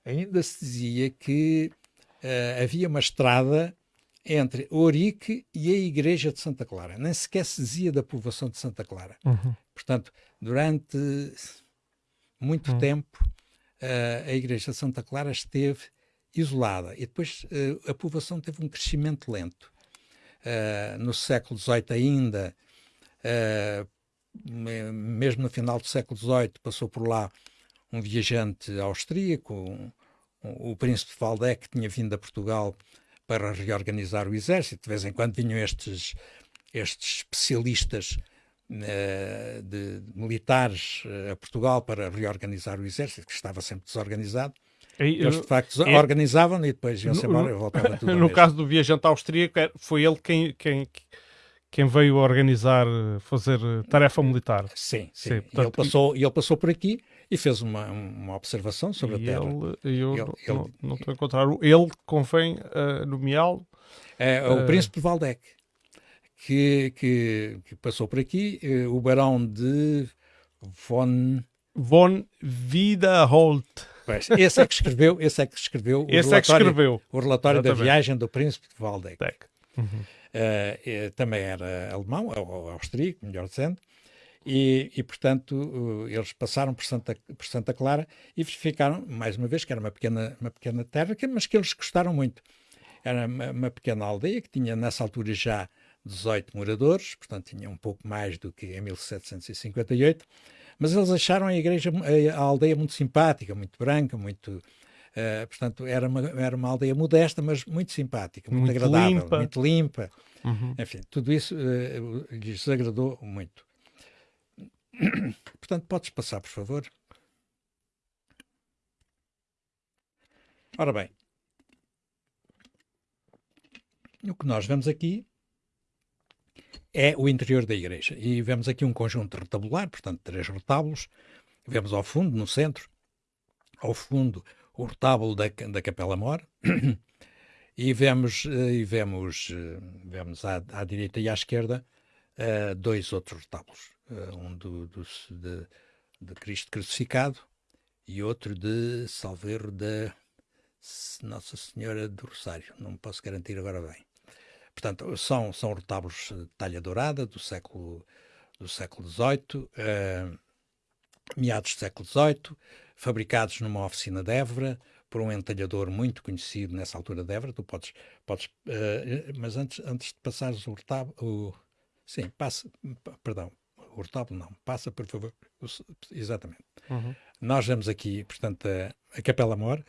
ainda se dizia que eh, havia uma estrada entre Ourique e a igreja de Santa Clara. Nem sequer se dizia da povoação de Santa Clara. Uhum. Portanto, durante muito tempo, eh, a igreja de Santa Clara esteve isolada e depois eh, a povoação teve um crescimento lento. Eh, no século XVIII ainda, me- mesmo no final do século XVIII, passou por lá um viajante austríaco, um- um- o príncipe de Waldeck, que tinha vindo a Portugal para reorganizar o exército. De vez em quando vinham estes, estes especialistas eh, de, de militares eh, a Portugal para reorganizar o exército, que estava sempre desorganizado. E, Eles, de facto, é- organizavam e depois iam-se embora e voltava tudo no caso do viajante austríaco, foi ele quem, quem, quem veio organizar, fazer eh, tarefa militar. Sim, sim. Sim, e, ele portanto, passou, e ele passou por aqui e fez uma, uma observação sobre a Terra. ele, eu Ele- não- ele- não, não estou a encontrar. Ele convém uh, nomeá-lo. É, o Eh, príncipe de Waldeck, que, que, que passou por aqui, eh, o barão de von... Von Wiederholt. Pois, esse é que escreveu, esse é que escreveu o Esse é que relatório, escreveu. o relatório da Exatamente. viagem do príncipe de. Deck. Uhum. Eh, também era alemão, ou austríaco, melhor dizendo, e, e, portanto eh, eles passaram por Santa, por Santa Clara e verificaram, mais uma vez, que era uma pequena, uma pequena terra, mas que eles gostaram muito. Era uma, uma pequena aldeia que tinha nessa altura já 18 moradores, portanto tinha um pouco mais do que em 1758, mas eles acharam a igreja, a aldeia muito simpática, muito branca, muito... eh, portanto, era uma, era uma aldeia modesta, mas muito simpática, muito, Muito agradável, limpa. muito limpa. Uhum. Enfim, tudo isso eh, lhes agradou muito. Portanto, podes passar, por favor. Ora bem, o que nós vemos aqui é o interior da igreja. E vemos aqui um conjunto retabular, portanto, três retábulos. Vemos ao fundo, no centro, ao fundo, o retábulo da, da Capela Mor. E vemos, eh, e vemos, eh, vemos à, à direita e à esquerda eh, dois outros retábulos. Eh, um do, do- de, de Cristo crucificado e outro de Salveiro da Nossa Senhora do Rosário. Não posso garantir agora bem. Portanto, são, são retábulos de talha dourada do século, do século XVIII, eh, meados do século XVIII, fabricados numa oficina de Évora, por um entalhador muito conhecido nessa altura de Évora. Tu podes, podes eh, mas antes, antes de passares o retábulo, sim, passa, perdão, o retábulo não, passa por favor, o exatamente. Uhum. Nós vemos aqui, portanto, a, a Capela Mor,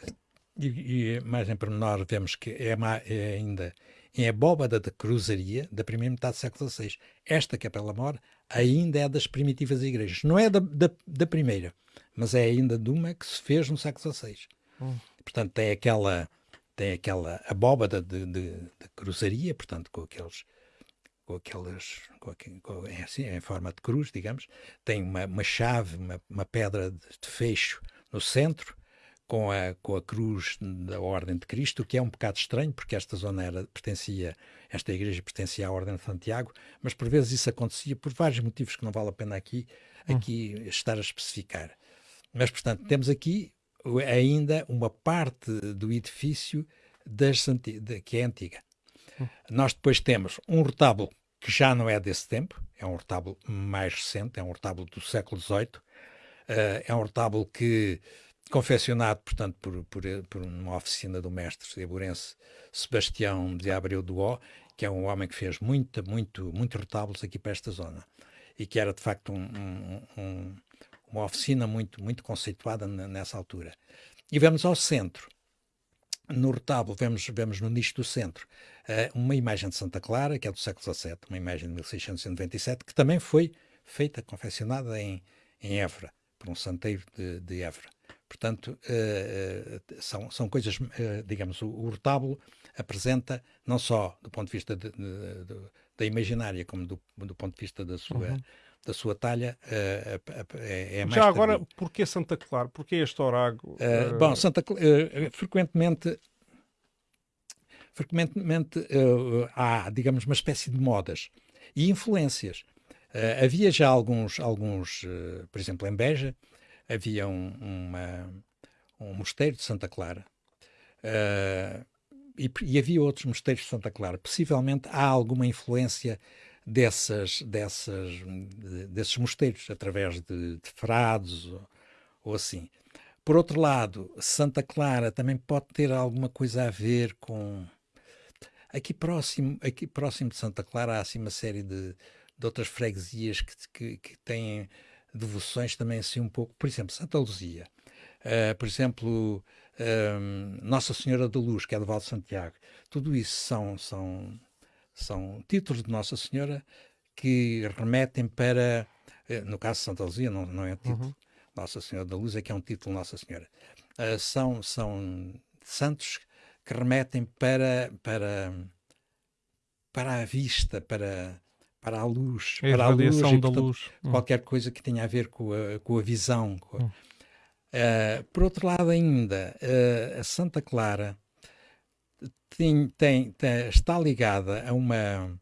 e, e mais em pormenor vemos que é, é ainda em abóbada da cruzaria da primeira metade do século XVI. Esta Capela Mor ainda é das primitivas igrejas. Não é da, da, da primeira, mas é ainda de uma que se fez no século XVI. Hum. Portanto, tem aquela, tem aquela abóbada de, de, de cruzaria, portanto, com aqueles com aquelas, com, com- é assim, em forma de cruz, digamos, tem uma, uma chave, uma, uma pedra de, de fecho no centro, com a, com a cruz da Ordem de Cristo, que é um bocado estranho, porque esta zona era, pertencia, esta igreja pertencia à Ordem de Santiago, mas por vezes isso acontecia por vários motivos que não vale a pena aqui, aqui estar a especificar. Mas, portanto, temos aqui ainda uma parte do edifício das de- que é antiga. Nós depois temos um retábulo que já não é desse tempo, é um retábulo mais recente, é um retábulo do século XVIII, eh, é um retábulo que, confeccionado, portanto, por, por, por uma oficina do mestre eburense Sebastião de Abreu do Ó, que é um homem que fez muita, muito, muitos retábulos aqui para esta zona, e que era, de facto, um- um- um- uma oficina muito, muito conceituada ne- nessa altura. E vamos ao centro. no retábulo vemos, vemos no nicho do centro uh, uma imagem de Santa Clara, que é do século XVII, uma imagem de 1697, que também foi feita, confeccionada em, em Évora, por um santeiro de, de Évora. Portanto, uh, são, são coisas, uh, digamos, o, o, retábulo apresenta, não só do ponto de vista de, de, de, da imaginária, como do, do ponto de vista da sua, uhum. da sua talha, uh, é, é, mais Já agora, tardio. porquê Santa Clara? Porquê este orago? bom, Santa frequentemente frequentemente há, digamos, uma espécie de modas e influências. havia já alguns, alguns por exemplo, em Beja, havia um, uma, um mosteiro de Santa Clara uh, e, e, havia outros mosteiros de Santa Clara. Possivelmente há alguma influência dessas, dessas, desses mosteiros, através de, de frades ou, ou, assim. Por outro lado, Santa Clara também pode ter alguma coisa a ver com. Aqui próximo, aqui próximo de Santa Clara há assim uma série de, de outras freguesias que, que, que têm devoções também assim um pouco, por exemplo, Santa Luzia, uh, por exemplo, um, Nossa Senhora da Luz, que é do Val de Santiago, tudo isso são, são, são títulos de Nossa Senhora que remetem para, uh, no caso de Santa Luzia, não, não é título, uhum. Nossa Senhora da Luz é que é um título Nossa Senhora, uh, são, são santos que remetem para, para, para a vista, para para a luz, é para a luz, e, portanto, da luz. Hum. qualquer coisa que tenha a ver com a, com a visão. Com a... Hum. Uh, por outro lado, ainda, uh, a Santa Clara tem, tem, tem, está ligada a uma,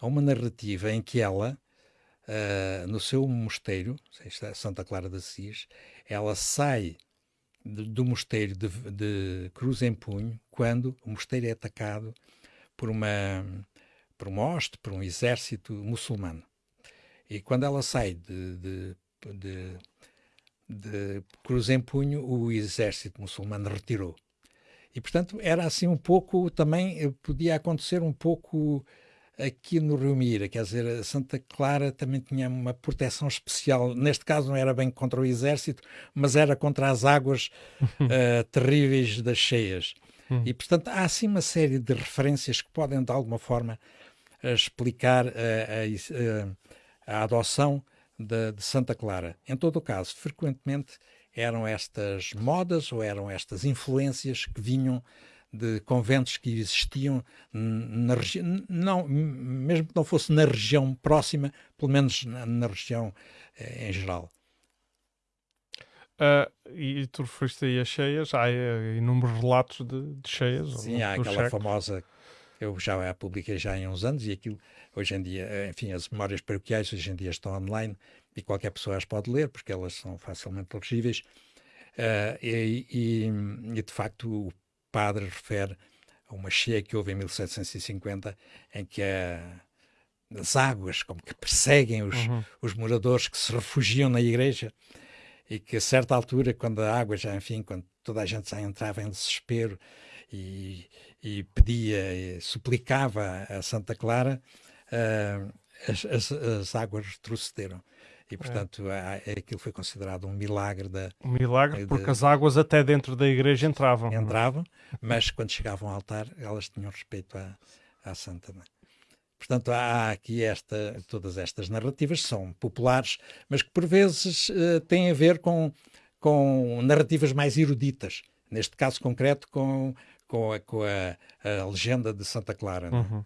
a uma narrativa em que ela, uh, no seu mosteiro, Santa Clara de Assis, ela sai de, do mosteiro de, de Cruz em Punho quando o mosteiro é atacado por uma hoste, por um exército muçulmano. E quando ela sai de, de, de, de Cruz em Punho, o exército muçulmano retirou. E, portanto, era assim um pouco, também eh, podia acontecer um pouco aqui no Rio Mira, quer dizer, Santa Clara também tinha uma proteção especial. Neste caso não era bem contra o exército, mas era contra as águas uh, terríveis das cheias. Hum. E, portanto, há assim uma série de referências que podem, de alguma forma, a explicar a, a, a adoção de, de, Santa Clara. Em todo o caso, frequentemente eram estas modas ou eram estas influências que vinham de conventos que existiam na região, não, mesmo que não fosse na região próxima, pelo menos na, na região eh, em geral. Uh, e tu referiste aí a cheias, há uh, inúmeros relatos de, de cheias. Sim, há aquela famosa eu já a publiquei já em uns anos e aquilo, hoje em dia, eh, enfim, as memórias paroquiais hoje em dia estão online e qualquer pessoa as pode ler porque elas são facilmente legíveis. Uh, e, e, e, de facto, o padre refere a uma cheia que houve em 1750 em que a, as águas como que perseguem os, uhum. os moradores que se refugiam na igreja e que a certa altura, quando a água já, enfim, quando toda a gente já entrava em desespero e, e pedia, e suplicava a Santa Clara, uh, as, as, as, águas retrocederam. E, é. portanto, é. aquilo foi considerado um milagre. Da, um milagre, de, porque as águas até dentro da igreja entravam. Entravam, mas quando chegavam ao altar, elas tinham respeito à, à Santa. Portanto, há aqui esta, todas estas narrativas são populares, mas que por vezes uh, têm a ver com, com narrativas mais eruditas. Neste caso concreto, com com a, com a, a legenda de Santa Clara. Não? É? Uhum.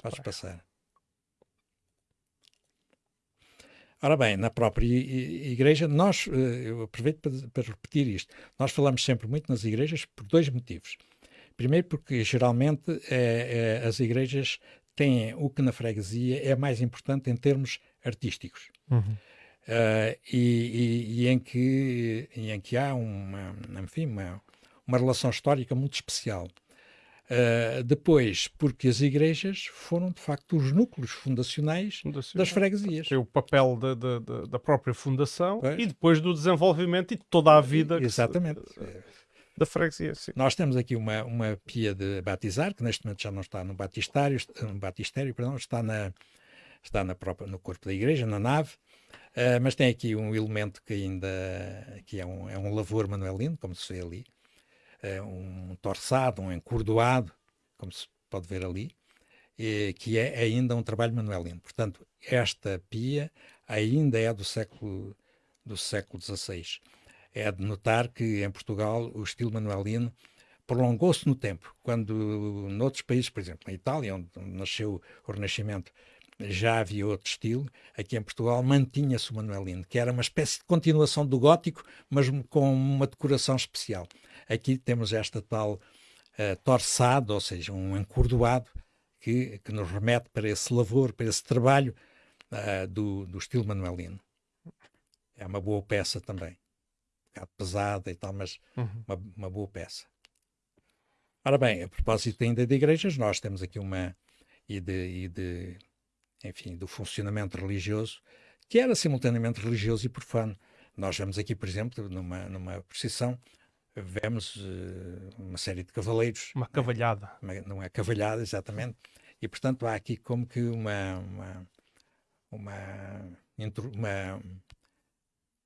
Podes passar. Ora bem, na própria igreja, nós, eh, eu aproveito para, para, repetir isto, nós falamos sempre muito nas igrejas por dois motivos. Primeiro, porque geralmente é, é, as igrejas têm o que na freguesia é mais importante em termos artísticos. Uhum. Uh, e, e, e, em que, e em que há uma, enfim, uma, uma relação histórica muito especial. Uh, depois, porque as igrejas foram de facto os núcleos fundacionais das freguesias. É o papel da, da, da própria fundação pois. e depois do desenvolvimento e de toda a vida Exatamente. Se, da freguesia. Sim. Nós temos aqui uma, uma pia de batizar, que neste momento já não está no batistério, no batistério perdão, está, na, está na própria, no corpo da igreja, na nave, uh, mas tem aqui um elemento que ainda que é um, é um lavor manuelino, como se vê ali, um torçado, um encordoado, como se pode ver ali, que é ainda um trabalho manuelino. Portanto, esta pia ainda é do século do século XVI. É de notar que em Portugal o estilo manuelino prolongou-se no tempo, quando noutros países, por exemplo, na Itália, onde nasceu o Renascimento, já havia outro estilo, aqui em Portugal mantinha-se o manuelino, que era uma espécie de continuação do gótico, mas com uma decoração especial. Aqui temos esta tal uh, torçado, ou seja, um encordoado, que, que nos remete para esse lavor, para esse trabalho uh, do, do estilo manuelino. É uma boa peça também. Um bocado pesada e tal, mas uhum. uma, uma boa peça. Ora bem, a propósito ainda de igrejas, nós temos aqui uma e de, e de enfim, do funcionamento religioso, que era simultaneamente religioso e profano. Nós vemos aqui, por exemplo, numa, numa procissão, vemos uh, uma série de cavaleiros. Uma cavalhada. Uma, não é cavalhada, exatamente. E, portanto, há aqui como que uma, uma, uma, uma,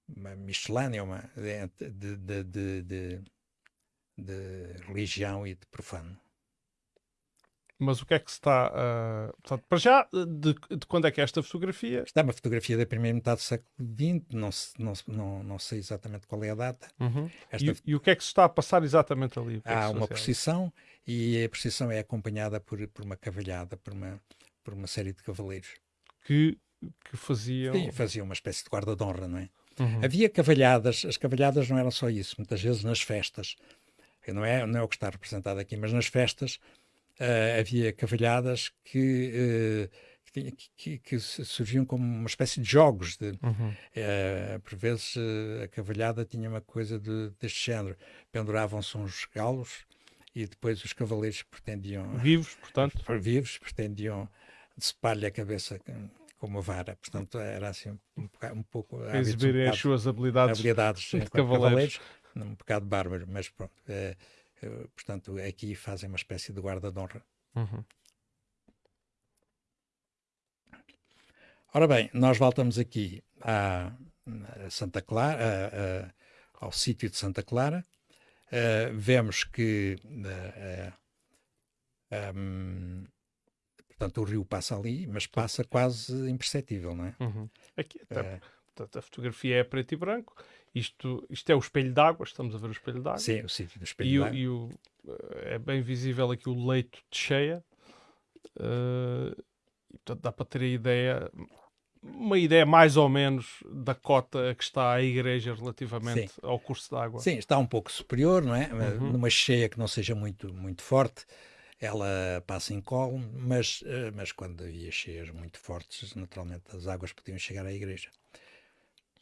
uma miscelânea uma, de, de, de, de, de religião e de profano. Mas o que é que se está. Uh, portanto, para já, de, de, quando é que é esta fotografia? Está uma fotografia da primeira metade do século XX, não, não, não, não sei exatamente qual é a data. Uhum. Esta... E, e, o que é que se está a passar exatamente ali? É Há uma procissão e a procissão é acompanhada por, por uma cavalhada, por uma, por uma série de cavaleiros. Que, que faziam. Sim, faziam uma espécie de guarda de honra, não é? Uhum. Havia cavalhadas, as cavalhadas não eram só isso, muitas vezes nas festas. Não é, não é o que está representado aqui, mas nas festas uh, havia cavalhadas que, uh, que, que, surgiam como uma espécie de jogos. De, uhum. uh, por vezes a cavalhada tinha uma coisa de, deste género. Penduravam-se uns galos e depois os cavaleiros pretendiam... Vivos, portanto? Vivos, pretendiam decepar-lhe a cabeça com uma vara. Portanto, era assim um, um pouco... Exibirem um as suas habilidades, habilidades de cavaleiros. cavaleiros. Um bocado bárbaro, mas pronto. É, eh, portanto, aqui fazem uma espécie de guarda de honra. Uhum. Ora bem, nós voltamos aqui a, Santa Clara, a, a, ao sítio de Santa Clara. Uh, vemos que uh, uh, um, portanto, o rio passa ali, mas passa quase imperceptível, não é? Uhum. Aqui, até, portanto, a fotografia é preto e branco isto, isto é o espelho d'água, estamos a ver o espelho d'água. Sim, o sítio do espelho d'água. E, o, eh, é bem visível aqui o leito de cheia. Uh, e, portanto, dá para ter a ideia, uma ideia mais ou menos da cota que está a igreja relativamente Sim. ao curso d'água. Sim, está um pouco superior, não é? Uhum. Numa cheia que não seja muito, muito forte, ela passa em colo, mas, eh, mas quando havia cheias muito fortes, naturalmente as águas podiam chegar à igreja.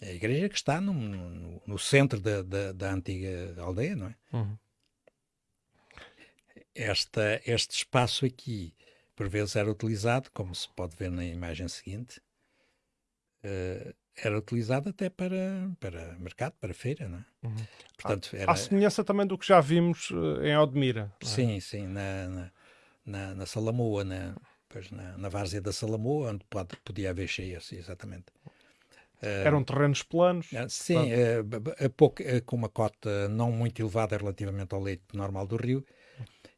É a igreja que está no, no, no centro da, da, da, antiga aldeia, não é? Uhum. Esta, este espaço aqui, por vezes, era utilizado, como se pode ver na imagem seguinte, uh, era utilizado até para, para mercado, para feira, não é? Uhum. Portanto, era... À semelhança também do que já vimos uh, em Aldemira. É? Sim, sim, na, na, na, na Salamoa, na, pois na, na várzea da Salamoa, onde pode, podia haver cheias, exatamente. Eh, Eram terrenos planos? Eh, sim, uh, pouco, uh, com uma cota não muito elevada relativamente ao leito normal do rio,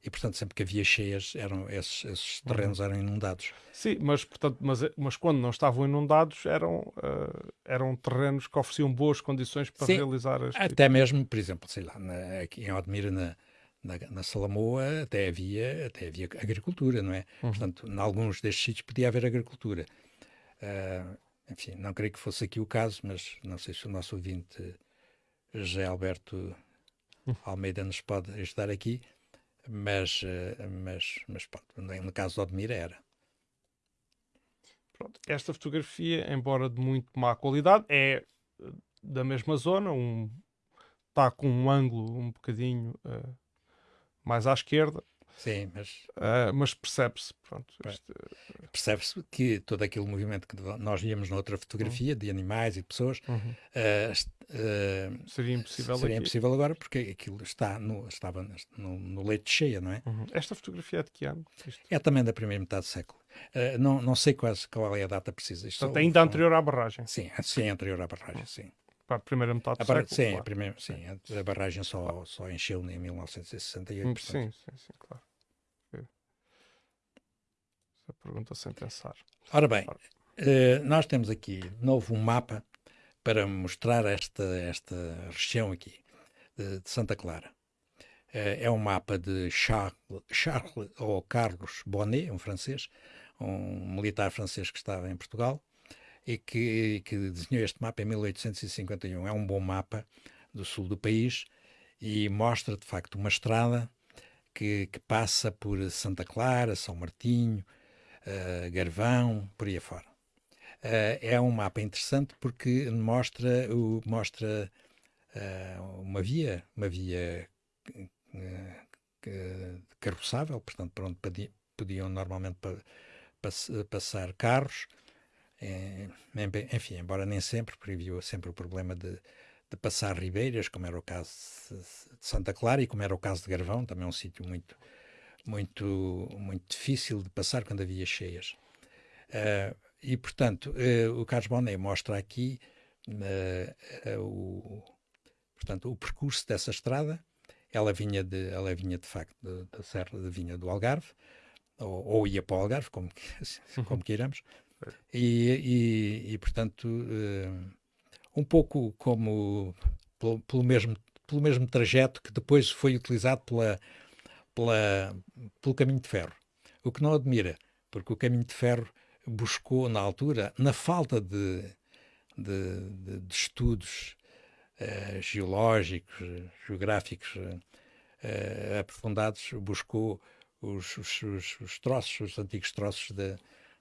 e portanto sempre que havia cheias eram esses, esses uhum. terrenos eram inundados. Sim, mas portanto, mas, mas quando não estavam inundados eram uh, eram terrenos que ofereciam boas condições para Sim, realizar as até tipo... mesmo, por exemplo, sei lá, na, aqui em Odmira na, na, na, Salamoa até havia até havia agricultura, não é? Uhum. Portanto, em alguns destes sítios podia haver agricultura. Uh, enfim, não creio que fosse aqui o caso, mas não sei se o nosso ouvinte José Alberto Almeida nos pode ajudar aqui, mas, eh, mas, mas pronto, no caso do Odmira era. Pronto, esta fotografia, embora de muito má qualidade, é eh, da mesma zona, um, está com um ângulo um bocadinho uh, mais à esquerda, Sim, mas. Uh, mas percebe-se. Este... Percebe-se que todo aquele movimento que nós víamos na outra fotografia uhum. de animais e de pessoas uhum. uh, uh, seria impossível seria impossível agora porque aquilo está no, estava no, no leite cheia, não é? Uhum. Esta fotografia é de que ano? Isto? É também da primeira metade do século. não, não sei quase qual é a data precisa. Isto Portanto, ainda anterior à barragem. Sim, sim, anterior à barragem, sim. Para a primeira metade do A bar- século. sim, claro. a, primeira, sim, a- barragem só, só encheu em 1968. Hum, portanto, Sim, sim, sim, claro. É. Essa pergunta sem pensar. Ora bem, eh, nós temos aqui de novo um mapa para mostrar esta, esta região aqui de, de Santa Clara. Eh, é um mapa de Charles, Charles ou Carlos Bonnet, um francês, um militar francês que estava em Portugal e que, que desenhou este mapa em 1851. É um bom mapa do sul do país e mostra de facto uma estrada que, que passa por Santa Clara, São Martinho, eh, Garvão, por aí afora. Eh, é um mapa interessante porque mostra, o, mostra eh, uma via, uma via carroçável, portanto, por onde podi- podiam normalmente pa- pass- passar carros. Eh, em- enfim, embora nem sempre, porque havia sempre o problema de, de passar ribeiras, como era o caso de Santa Clara e como era o caso de Garvão, também é um sítio muito, muito, muito difícil de passar quando havia cheias. Eh, e, portanto, eh, o Carlos Bonet mostra aqui eh, o, portanto, o percurso dessa estrada. Ela vinha, de, ela vinha de facto da Serra Vinha do Algarve, ou, ou ia para o Algarve, como, como queiramos. E, e, e, portanto, eh, um pouco como pelo, pelo mesmo, pelo mesmo trajeto que depois foi utilizado pela, pela, pelo caminho de ferro. O que não admira, porque o caminho de ferro buscou, na altura, na falta de, de, de- de estudos eh, geológicos, geográficos eh, aprofundados, buscou os, os, os- os troços, os antigos troços de,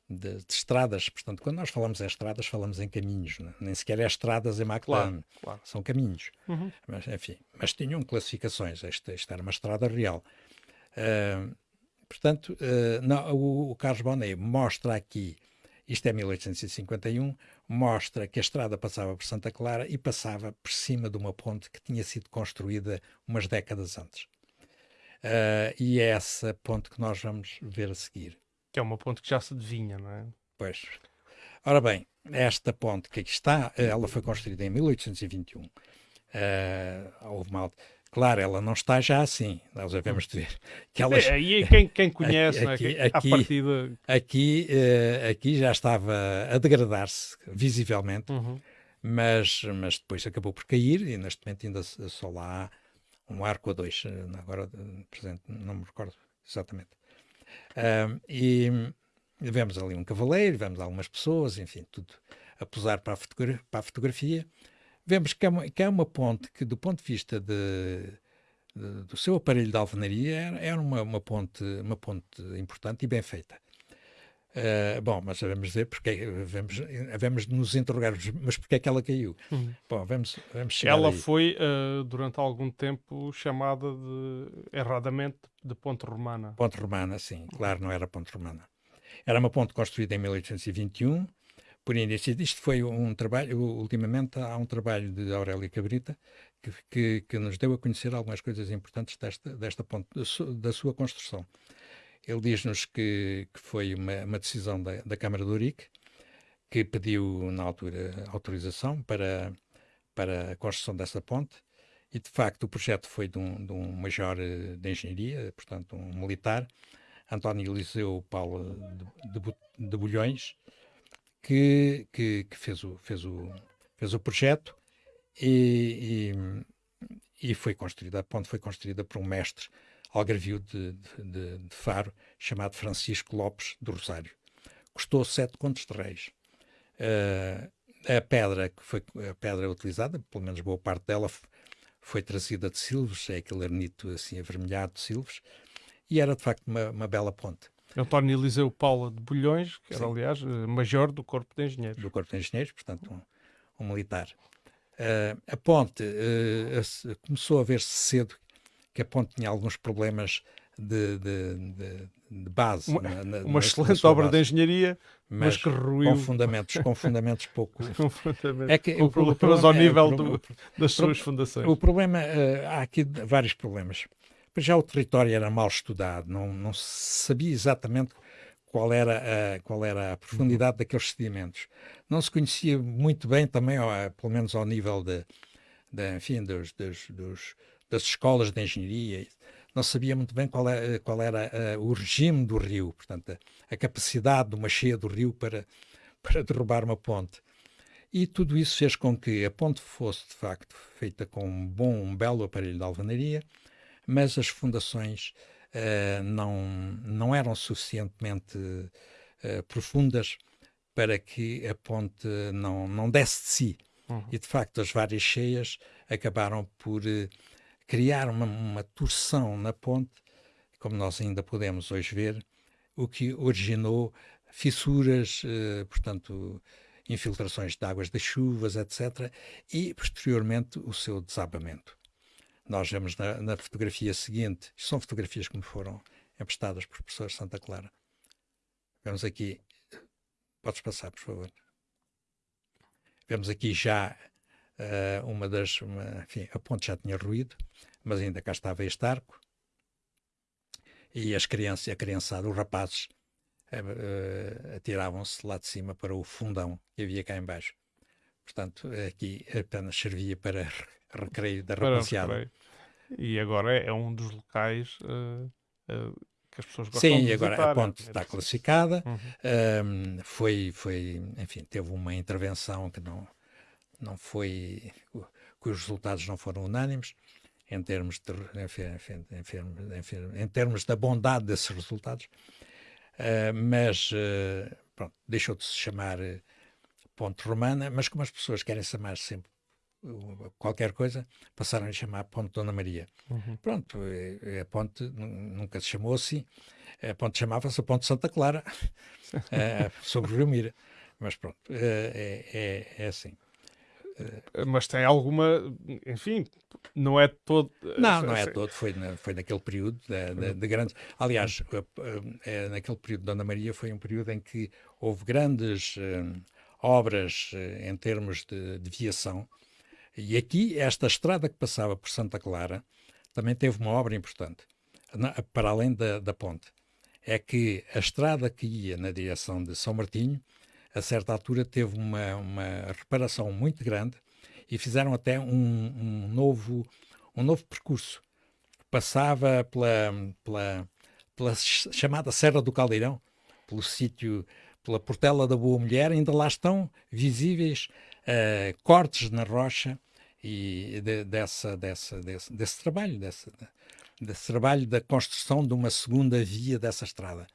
de- de estradas. Portanto, quando nós falamos em estradas, falamos em caminhos, né? nem sequer é estradas em McLaren, Claro, claro. são caminhos. Uhum. Mas, enfim, mas tinham classificações. Esta, esta era uma estrada real. Ah, portanto, ah, não, o, o Carlos Bonet mostra aqui, isto é 1851, mostra que a estrada passava por Santa Clara e passava por cima de uma ponte que tinha sido construída umas décadas antes. Ah, e é essa ponte que nós vamos ver a seguir. Que é uma ponte que já se adivinha, não é? Pois. Ora bem, esta ponte que aqui está, eh, ela foi construída em 1821. Eh, houve. Claro, ela não está já assim. Nós devemos de ver que ela É, e quem, quem conhece, Aqui- não é? aqui- partida. aqui, eh, aqui já estava a degradar-se visivelmente, Uhum. mas, mas depois acabou por cair e neste momento ainda só lá há um arco a dois. Agora, presente, não me recordo exatamente. E vemos ali um cavaleiro, vemos algumas pessoas, enfim, tudo a posar para a, fotogra- para a fotografia. Vemos que é, uma, que é uma ponte que, do ponto de vista de, de- do seu aparelho de alvenaria, era, era uma, uma, ponte, uma ponte importante e bem feita. Ah, bom, mas vamos dizer, porque vamos, vamos nos interrogar, mas porquê é que ela caiu? Uhum. Bom, vamos, vamos chegar Ela aí. foi, eh, durante algum tempo, chamada de, erradamente de ponte romana. Ponte Romana, sim, claro, não era Ponte Romana. Era uma ponte construída em 1821, por início. Isto foi um trabalho, ultimamente há um trabalho de Aurélio Cabrita que, que, que nos deu a conhecer algumas coisas importantes desta, desta ponte, da sua construção. Ele diz-nos que, que foi uma, uma decisão da, da Câmara de Urique, que pediu, na altura, autorização para, para a construção dessa ponte, e de facto o projeto foi de um, de um major eh, de engenharia, portanto um militar, António Eliseu Paulo de, de, de Bulhões, que, que, que fez, o, fez, o, fez o projeto e, e, e foi construída, a ponte foi construída por um mestre algarvio de, de, de- Faro, chamado Francisco Lopes do Rosário. Custou sete contos de reis. Eh, a pedra que foi a pedra utilizada, pelo menos boa parte dela, foi trazida de Silves, é aquele arnito assim avermelhado de Silves, e era de facto uma, uma bela ponte António Eliseu Paula de Bulhões, que era, Sim. aliás, eh, major do Corpo de Engenheiros. do Corpo de Engenheiros, portanto um, um militar. Eh, a ponte a- começou a ver-se cedo que a ponte tinha alguns problemas de, de- de- de base. Uma- na- na- Uma excelente obra de engenharia, mas, mas que ruiu com fundamentos, com fundamentos pouco. completamente. É que com o- o problemas problema ao é- nível o do- das suas fundações. O problema, eh, há aqui vários problemas. Já o território era mal estudado, não, não se sabia exatamente qual era a, qual era a profundidade daqueles sedimentos. Não se conhecia muito bem também, pelo menos ao nível de, de enfim, dos, dos, dos, das escolas de engenharia, não sabia muito bem qual, é, qual era uh, o regime do rio, portanto, a, a, capacidade de uma cheia do rio para, para derrubar uma ponte. E tudo isso fez com que a ponte fosse, de facto, feita com um bom, um belo aparelho de alvenaria, mas as fundações uh, não, não eram suficientemente uh, profundas para que a ponte não, não desse de si. Uhum. E, de facto, as várias cheias acabaram por criar uma, uma torção na ponte, como nós ainda podemos hoje ver, o que originou fissuras, portanto, infiltrações de águas das chuvas, etc., e posteriormente o seu desabamento. Nós vemos na, na fotografia seguinte, são fotografias que me foram emprestadas por professor Santa Clara. Vemos aqui, podes passar, por favor. Vemos aqui já uh, uma das, uma, enfim, a ponte já tinha ruído, mas ainda cá estava este arco. E as crianças, a criançada, os rapazes, uh, atiravam-se lá de cima para o fundão que havia cá embaixo. Portanto, aqui apenas servia para recreio da rapaziada. E agora é um dos locais uh, uh, que as pessoas gostam Sim, de Sim, agora a ponte é está classificada. Uhum. Um, foi, foi, enfim, teve uma intervenção que não, não foi, cujos resultados não foram unânimes em termos de, enfim, enfim, enfim, em termos da bondade desses resultados. Uh, mas uh, pronto, deixou de se chamar uh, Ponte Romana, mas como as pessoas querem chamar sempre qualquer coisa, passaram a chamar Ponte Dona Maria. Uhum. Pronto, a ponte nunca se chamou assim, a ponte chamava-se a Ponte Santa Clara, sobre o Rio Mira. Mas pronto, é, é, é assim. Mas tem alguma, enfim, não é todo. Não, não é todo, foi, na, foi naquele período de, de, de grandes. Aliás, é, naquele período de Dona Maria foi um período em que houve grandes obras em termos de, de viação. E aqui, esta estrada que passava por Santa Clara também teve uma obra importante, para além da, da ponte. É que a estrada que ia na direção de São Martinho a certa altura teve uma, uma reparação muito grande e fizeram até um, um novo, um novo percurso. Passava pela, pela, pela chamada Serra do Caldeirão, pelo sítio, pela Portela da Boa Mulher, ainda lá estão visíveis uh, cortes na rocha e de, dessa, dessa, desse, desse trabalho, desse, desse trabalho da construção de uma segunda via dessa estrada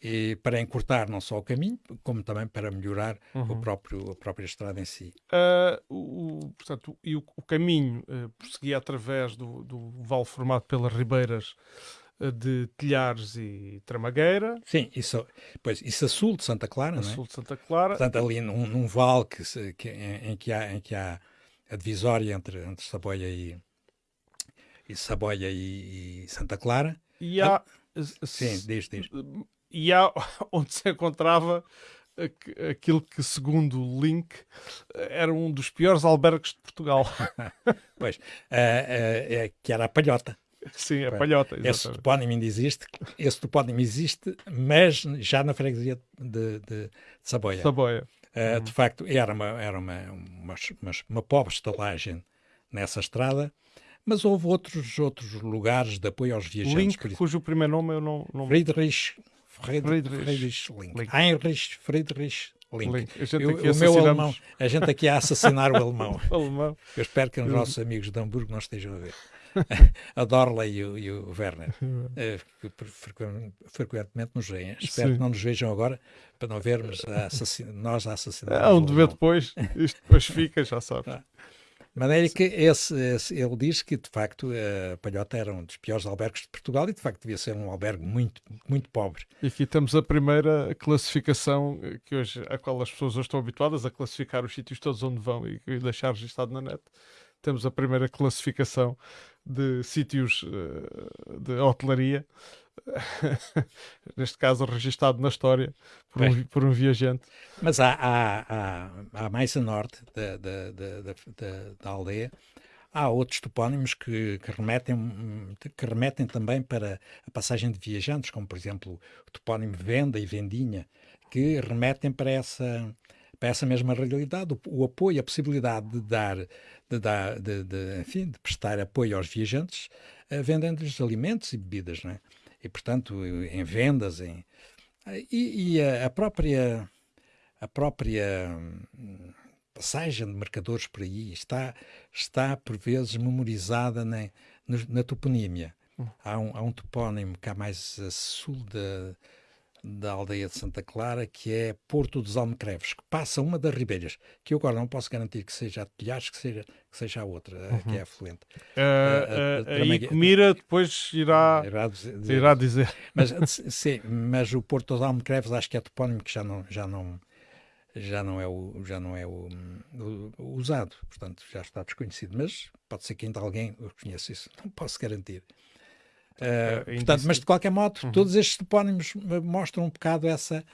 e para encurtar não só o caminho, como também para melhorar uhum. o próprio, a própria estrada em si. Uh, o, portanto, e o, o caminho uh, prosseguia através do, do vale formado pelas ribeiras uh, de Telhares e Tramagueira. Sim, isso, pois, isso a sul de Santa Clara, a não é? sul de Santa Clara. Portanto, ali num, num vale que, se, que, em, em, que há, em que há a divisória entre, entre Saboia e, e Saboia e, e Santa Clara. E há... Ah, sim, diz, diz e há onde se encontrava aquilo que, segundo o Link, era um dos piores albergues de Portugal. pois, uh, uh, é, que era a Palhota. Sim, a Palhota. Exatamente. Esse topónimo ainda existe, esse topónimo existe, mas já na freguesia de, de, de Saboia. Saboia. Uh, uhum. De facto, era, uma, era uma, uma, uma, uma pobre estalagem nessa estrada, mas houve outros, outros lugares de apoio aos viajantes. Link, cujo primeiro nome eu não... não... Friedrich Friedrich, Friedrich Link. Link. Heinrich Friedrich Link. Link. Eu, o meu alemão, a gente aqui a assassinar o alemão. o alemão. Eu espero que os nossos amigos de Hamburgo não estejam a ver. a Dorla e o, e o Werner, uh, frequentemente nos veem. Espero Sim. que não nos vejam agora para não vermos a nós a assassinar. É um dever depois, isto depois fica, já sabes. Tá. De maneira que esse, esse, ele diz que, de facto, a Palhota era um dos piores albergues de Portugal e, de facto, devia ser um albergue muito, muito pobre. E aqui temos a primeira classificação que hoje, a qual as pessoas hoje estão habituadas a classificar os sítios todos onde vão e, e deixar registado na net. Temos a primeira classificação de sítios uh, de hotelaria neste caso registado na história por, um, por um, viajante. Mas há, há, há, há mais a norte da, da, da, da, aldeia, Há outros topónimos que, que, remetem, que remetem também para a passagem de viajantes, como por exemplo o topónimo Venda e Vendinha, que remetem para essa, para essa mesma realidade, o, o apoio, a possibilidade de dar, de, dar de, de, enfim, de prestar apoio aos viajantes, uh, vendendo-lhes alimentos e bebidas, não é? E, portanto, em vendas, em... E, e a, a própria a própria hum, passagem de marcadores por aí está, está por vezes memorizada na, na toponímia. Hum. Há um, há um topónimo cá mais a sul da, da aldeia de Santa Clara, que é Porto dos Almecreves, que passa uma das ribeiras, que eu agora não posso garantir que seja a de Telhares, que seja, que seja a outra, uhum. que é afluente. Uh, uh, aí Comira depois irá, irá dizer. Irá dizer. Mas, sim, mas o Porto dos Almecreves acho que é topónimo que já não, já não, já não é, o, já não é o, o, o, usado, portanto já está desconhecido, mas pode ser que ainda alguém o conheça isso, não posso garantir. Uh, portanto, mas de qualquer modo, uhum. todos estes topónimos mostram um bocado essa,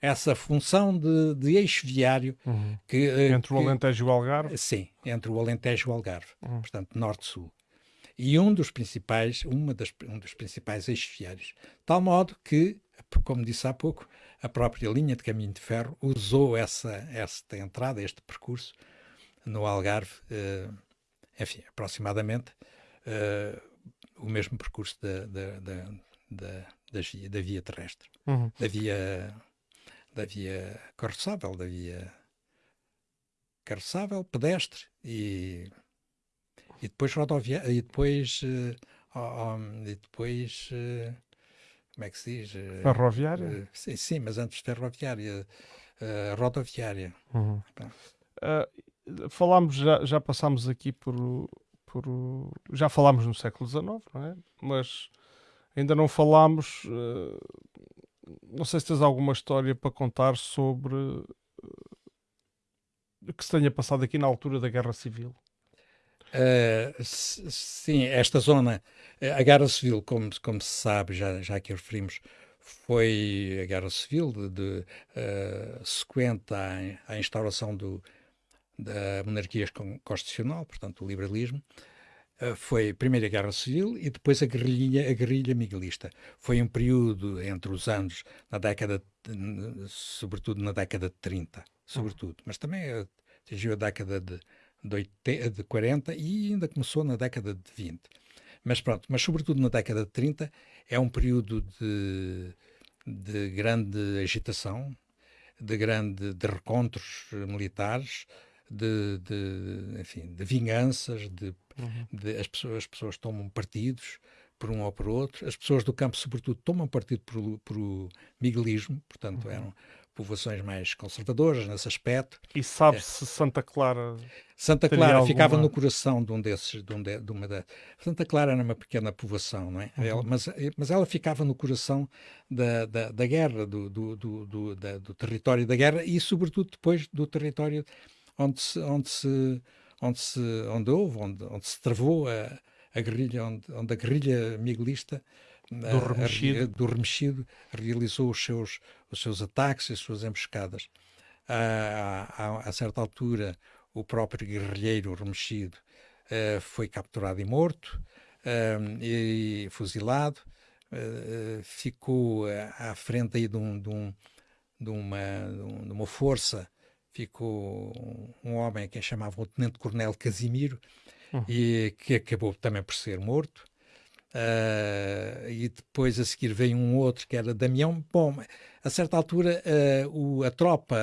essa função de, de eixo viário uhum. que, uh, entre o Alentejo e o Algarve? Sim, entre o Alentejo e o Algarve, uhum. portanto, norte-sul. E um dos principais, uma das, um dos principais eixos viários. Tal modo que, como disse há pouco, a própria linha de caminho de ferro usou essa, esta entrada, este percurso no Algarve, uh, enfim, aproximadamente uh, o mesmo percurso da, da, da, da, da via terrestre, uhum. da via da via carroçável, da via carroçável, pedestre e, e depois rodoviária e depois uh, um, e depois uh, como é que se diz? Eh, ferroviária? Uh, sim, sim, mas antes ferroviária, rodoviária. Uhum. Uh, falámos, já, já passámos aqui por, por. Já falámos no século XIX, não é? Mas ainda não falámos. não sei se tens alguma história para contar sobre o que se tenha passado aqui na altura da Guerra Civil. Uh, sim, esta zona, a Guerra Civil, como, como se sabe, já, já aqui referimos, foi a Guerra Civil de, de uh, sequente à, à instauração do, da monarquia constitucional, portanto, o liberalismo. Uh, foi a Primeira Guerra Civil e depois a guerrilha, a guerrilha miguelista. Foi um período entre os anos, na década, sobretudo na década de 30, sobretudo, mas também atingiu a década de de, 80, de 40 e ainda começou na década de 20. Mas pronto, mas sobretudo na década de 30 é um período de, de grande agitação, de grande de recontros militares, de, de enfim, de vinganças, de, uhum. de, as, pessoas, as pessoas tomam partidos por um ou por outro, as pessoas do campo sobretudo tomam partido por, por o miguelismo, portanto uhum. eram povoações mais conservadoras nesse aspecto. E sabe-se é. Santa Clara? Santa Clara alguma... ficava no coração de um desses, de, um de, de uma da... Santa Clara era uma pequena povoação, não é? Uhum. Ela, mas, mas ela ficava no coração da, da, da guerra, do, do, do, do, da, do território da guerra e, sobretudo, depois do território onde se, onde se, onde se, onde houve, onde, onde se travou a, a guerrilha, onde, onde a guerrilha miguelista do remexido. A, do remexido realizou os seus, os seus ataques e as suas emboscadas. A, a, a certa altura, o próprio guerrilheiro remexido uh, foi capturado e morto uh, e fuzilado. Uh, ficou à frente aí de, um, de, um, de, uma, de uma força, ficou um homem a quem chamavam o Tenente Coronel Casimiro, uhum. e que acabou também por ser morto. Uh, e depois a seguir veio um outro que era Damião. Bom, a certa altura uh, o, a tropa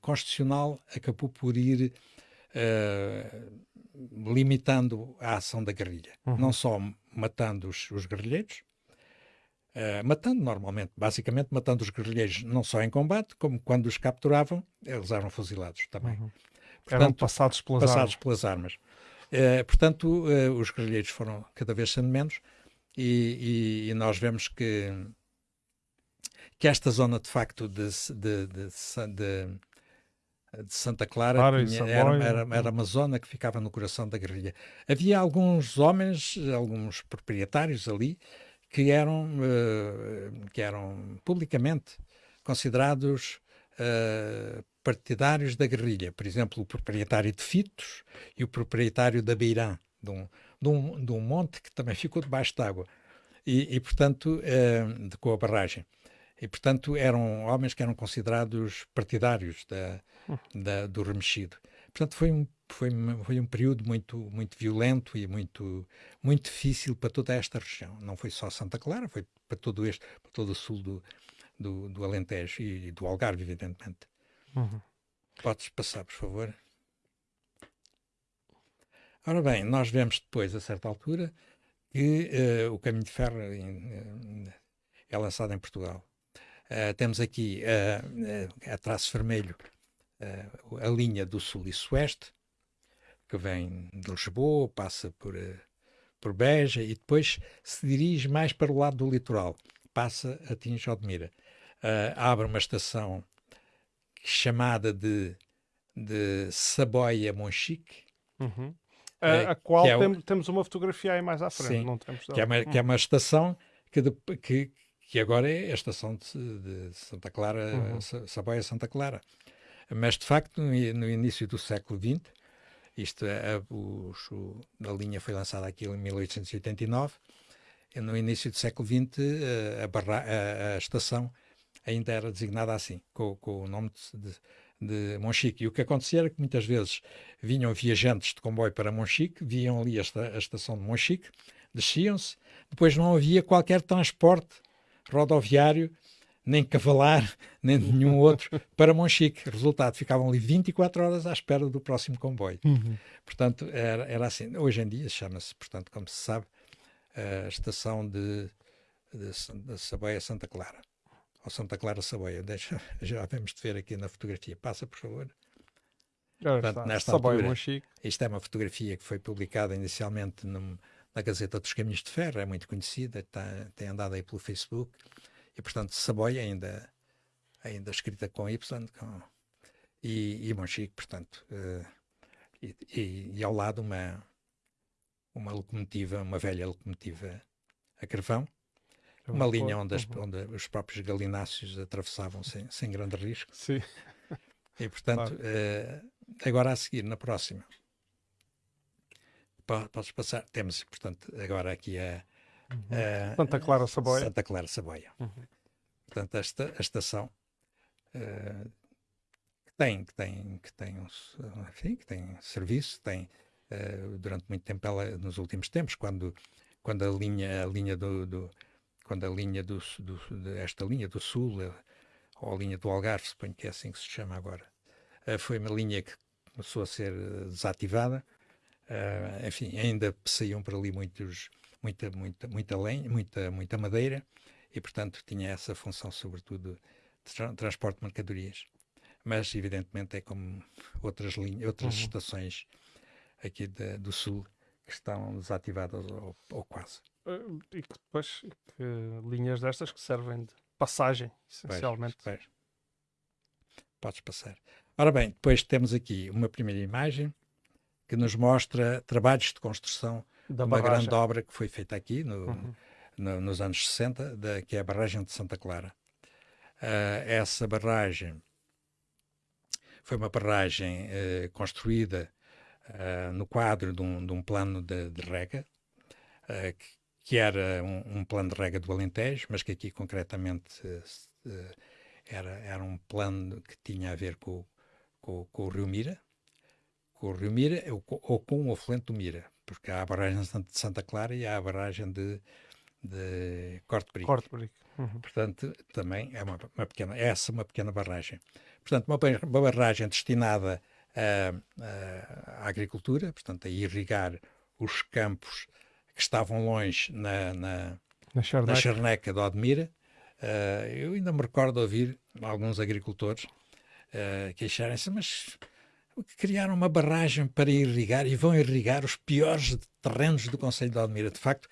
constitucional acabou por ir uh, limitando a ação da guerrilha, uhum. não só matando os, os guerrilheiros, matando normalmente, basicamente matando os guerrilheiros não só em combate, como quando os capturavam, eles eram fuzilados também. Uhum. Portanto, eram passados pelas passados armas. Pelas armas. portanto, os guerrilheiros foram cada vez sendo menos e, e, e nós vemos que, que esta zona, de facto, de, de, de, de de Santa Clara claro, tinha, era, era, era, uma zona que ficava no coração da guerrilha. Havia alguns homens, alguns proprietários ali, que eram, uh, que eram publicamente considerados uh, partidários da guerrilha. Por exemplo, o proprietário de Fitos e o proprietário da Beirã, de um, de um, de um monte que também ficou debaixo d'água. E, e, portanto, uh, de, com a barragem. E, portanto, eram homens que eram considerados partidários da, da, do remexido. Portanto, foi um, foi, foi um período muito, muito violento e muito, muito difícil para toda esta região. Não foi só Santa Clara, foi para todo este, para todo o sul do, do, do Alentejo e do Algarve, evidentemente. Uhum. Podes passar, por favor. Ora bem, nós vemos depois, a certa altura, que uh, o caminho de ferro uh, é lançado em Portugal. Uh, temos aqui a traço vermelho a linha do sul e sueste, que vem de Lisboa, passa por, por Beja e depois se dirige mais para o lado do litoral, passa, atinge Odmira. abre uma estação chamada de, de Saboia Monchique, uhum. a, a, qual é tem, temos uma fotografia aí mais à frente, sim, não temos que é, uma, que é uma estação que, de, que, que agora é a estação de, de Santa Clara, uhum. Saboia Santa Clara. Mas, de facto, no, no início do século XX, isto, é, o, a linha foi lançada aqui em 1889, no início do século XX, a, barra, a, a estação ainda era designada assim, com, com o nome de, de, de, Monchique. E o que acontecia era que muitas vezes vinham viajantes de comboio para Monchique, viam ali esta, a estação de Monchique, desciam-se, depois não havia qualquer transporte rodoviário, nem cavalar, nem nenhum outro, para Monchique. Resultado, ficavam ali 24 horas à espera do próximo comboio. Uhum. Portanto, era, era assim. Hoje em dia chama-se, portanto, como se sabe, a estação de, de, de Saboia Santa Clara ao Santa Clara Saboia. Deixa, já vemos de ver aqui na fotografia. Passa, por favor. Portanto, nesta altura, isto é uma fotografia que foi publicada inicialmente num, na Gazeta dos Caminhos de Ferro, é muito conhecida, está, tem andado aí pelo Facebook, e portanto Saboia ainda, ainda escrita com Y, com, e, e Monchique, portanto, uh, e, e, e, ao lado uma, uma locomotiva, uma velha locomotiva a carvão, uma linha onde, as, uhum. onde, os próprios galináceos atravessavam sem, sem grande risco. Sim. E, portanto, claro. uh, agora a seguir, na próxima, podes passar. Temos, portanto, agora aqui a, uhum. a Santa Clara Saboia. Santa Clara Saboia. Uhum. Portanto, esta a estação uh, que tem, que tem, que tem, um, enfim, que tem serviço, tem uh, durante muito tempo, ela, nos últimos tempos, quando, quando a linha, a linha do, do quando a linha do, do, esta linha do Sul, eh, ou a linha do Algarve, suponho que é assim que se chama agora, eh, foi uma linha que começou a ser eh, desativada. enfim, ainda saíam por ali muitos, muita, muita, muita lenha, muita, muita madeira, e portanto tinha essa função, sobretudo, de tra transporte de mercadorias. Mas, evidentemente, é como outras, linhas, outras uhum. estações aqui de, do Sul que estão desativadas ou, ou quase. Uh, e que depois que linhas destas que servem de passagem, essencialmente. Pois, pois. Podes passar. Ora bem, depois temos aqui uma primeira imagem que nos mostra trabalhos de construção da uma barragem. grande obra que foi feita aqui no, uhum. no, nos anos 60, da, que é a barragem de Santa Clara. Uh, essa barragem foi uma barragem uh, construída uh, no quadro de um, de um plano de, de rega, que, que era um, um, plano de rega do Alentejo, mas que aqui concretamente uh, era, era um plano que tinha a ver com, com, com o Rio Mira, com o Rio Mira ou, ou com o afluente do Mira, porque há a barragem de Santa Clara e há a barragem de, de Corte Brico. Corte Brico. Uhum. Portanto, também é uma, uma, pequena, essa uma pequena barragem. Portanto, uma, uma barragem destinada à agricultura, portanto, a irrigar os campos que estavam longe na, na, na, charneca. na charneca de Odmira. Uh, eu ainda me recordo de ouvir alguns agricultores uh, queixarem-se, mas criaram uma barragem para irrigar e vão irrigar os piores terrenos do Conselho de Odmira. De facto,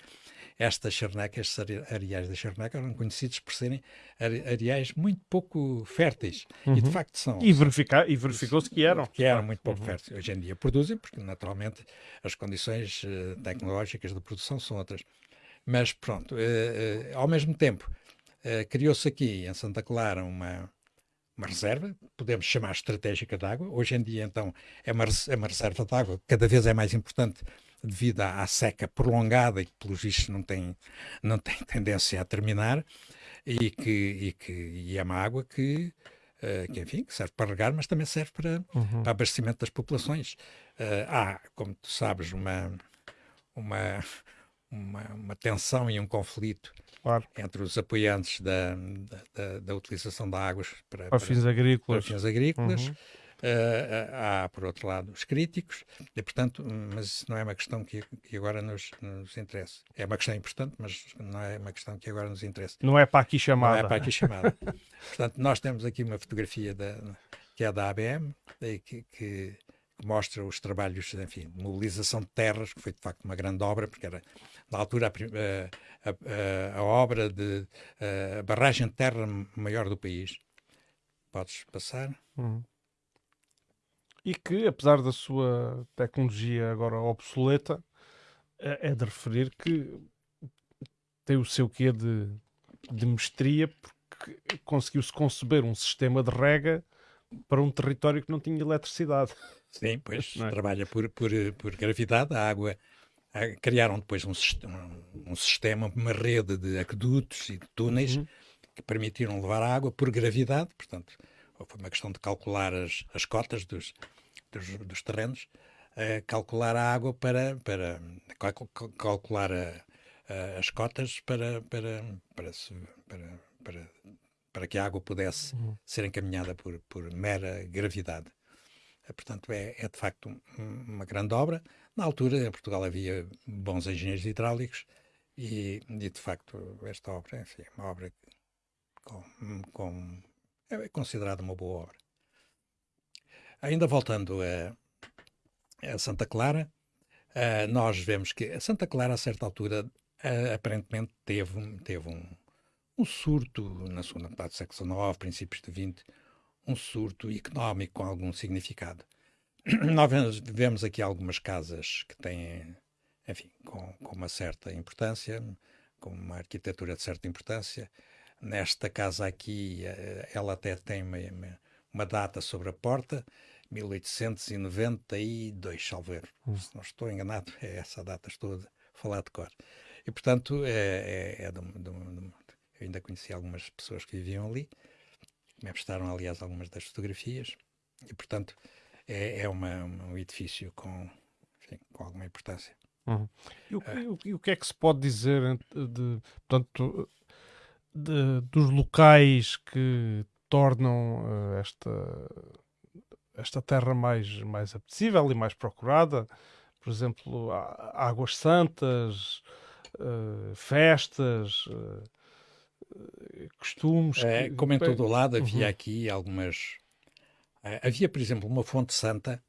estas charnecas, estes areais da charneca, eram conhecidos por serem areais muito pouco férteis. Uhum. E de uhum. facto são. E, verificar, e verificou-se que eram. Que eram muito pouco uhum. férteis. Hoje em dia produzem, porque naturalmente as condições uh, tecnológicas de produção são outras. Mas pronto, uh, uh, ao mesmo tempo, criou-se aqui em Santa Clara uma, uma reserva, podemos chamar estratégica de água. Hoje em dia, então, é uma, é uma reserva de água, cada vez é mais importante devido à, à, seca prolongada e que, pelos vistos, não tem, não tem tendência a terminar, e que, e que e é uma água que, uh, que, enfim, que serve para regar, mas também serve para, uhum. para abastecimento das populações. Uh, há, como tu sabes, uma, uma, uma, uma tensão e um conflito claro. entre os apoiantes da, da, da, utilização de águas para, para, fins agrícolas. Para fins agrícolas. Uhum. Uh, há, por outro lado, os críticos, e, portanto, mas isso não é uma questão que, que agora nos, nos interessa. É uma questão importante, mas não é uma questão que agora nos interessa. Não é para aqui chamada. Não é para aqui chamada. portanto, nós temos aqui uma fotografia da, que é da ABM, que, que que mostra os trabalhos enfim, de mobilização de terras, que foi de facto uma grande obra, porque era na altura a, a, a, a obra de a barragem de terra maior do país. Podes passar? Uhum. E que, apesar da sua tecnologia agora obsoleta, é, é de referir que tem o seu quê de, de mestria, porque conseguiu-se conceber um sistema de rega para um território que não tinha eletricidade. Sim, pois é? trabalha por, por, por gravidade. A água criaram depois um, um, sistema, uma rede de aquedutos e de túneis uhum. que permitiram levar a água por gravidade. Portanto, foi uma questão de calcular as, as cotas dos, dos, dos terrenos, uh, calcular a água para, para calcular a, a, as cotas para, para, para, para, para, para que a água pudesse uhum. ser encaminhada por, por mera gravidade. Eh, portanto, é, é de facto um, uma grande obra. Na altura, em Portugal havia bons engenheiros hidráulicos e, e de facto, esta obra enfim, é uma obra com, com, é considerada uma boa obra. Ainda voltando a, a Santa Clara, uh, nós vemos que a Santa Clara, a certa altura, uh, aparentemente teve, teve um, um surto na segunda metade do século XIX, princípios do XX, um surto económico com algum significado. Nós vemos aqui algumas casas que têm, enfim, com, com uma certa importância, com uma arquitetura de certa importância. Nesta casa aqui, eh, ela até tem uma, uma data sobre a porta, 1892, salvo erro. Hum. Se não estou enganado, é essa data, estou a falar de cor. E, portanto, é, é, é de, de, de, eu ainda conheci algumas pessoas que viviam ali me prestaram, aliás, algumas das fotografias, e, portanto, é, é uma, um edifício com, enfim, com alguma importância. Uhum. E, o, uh, e, o, que é que se pode dizer de, portanto, de, dos locais que tornam uh, esta, esta terra mais, mais apetecível e mais procurada? Por exemplo, águas santas, uh, festas, costumes. É, como em todo o lado, havia uhum. aqui algumas. Uh, havia, por exemplo, uma fonte santa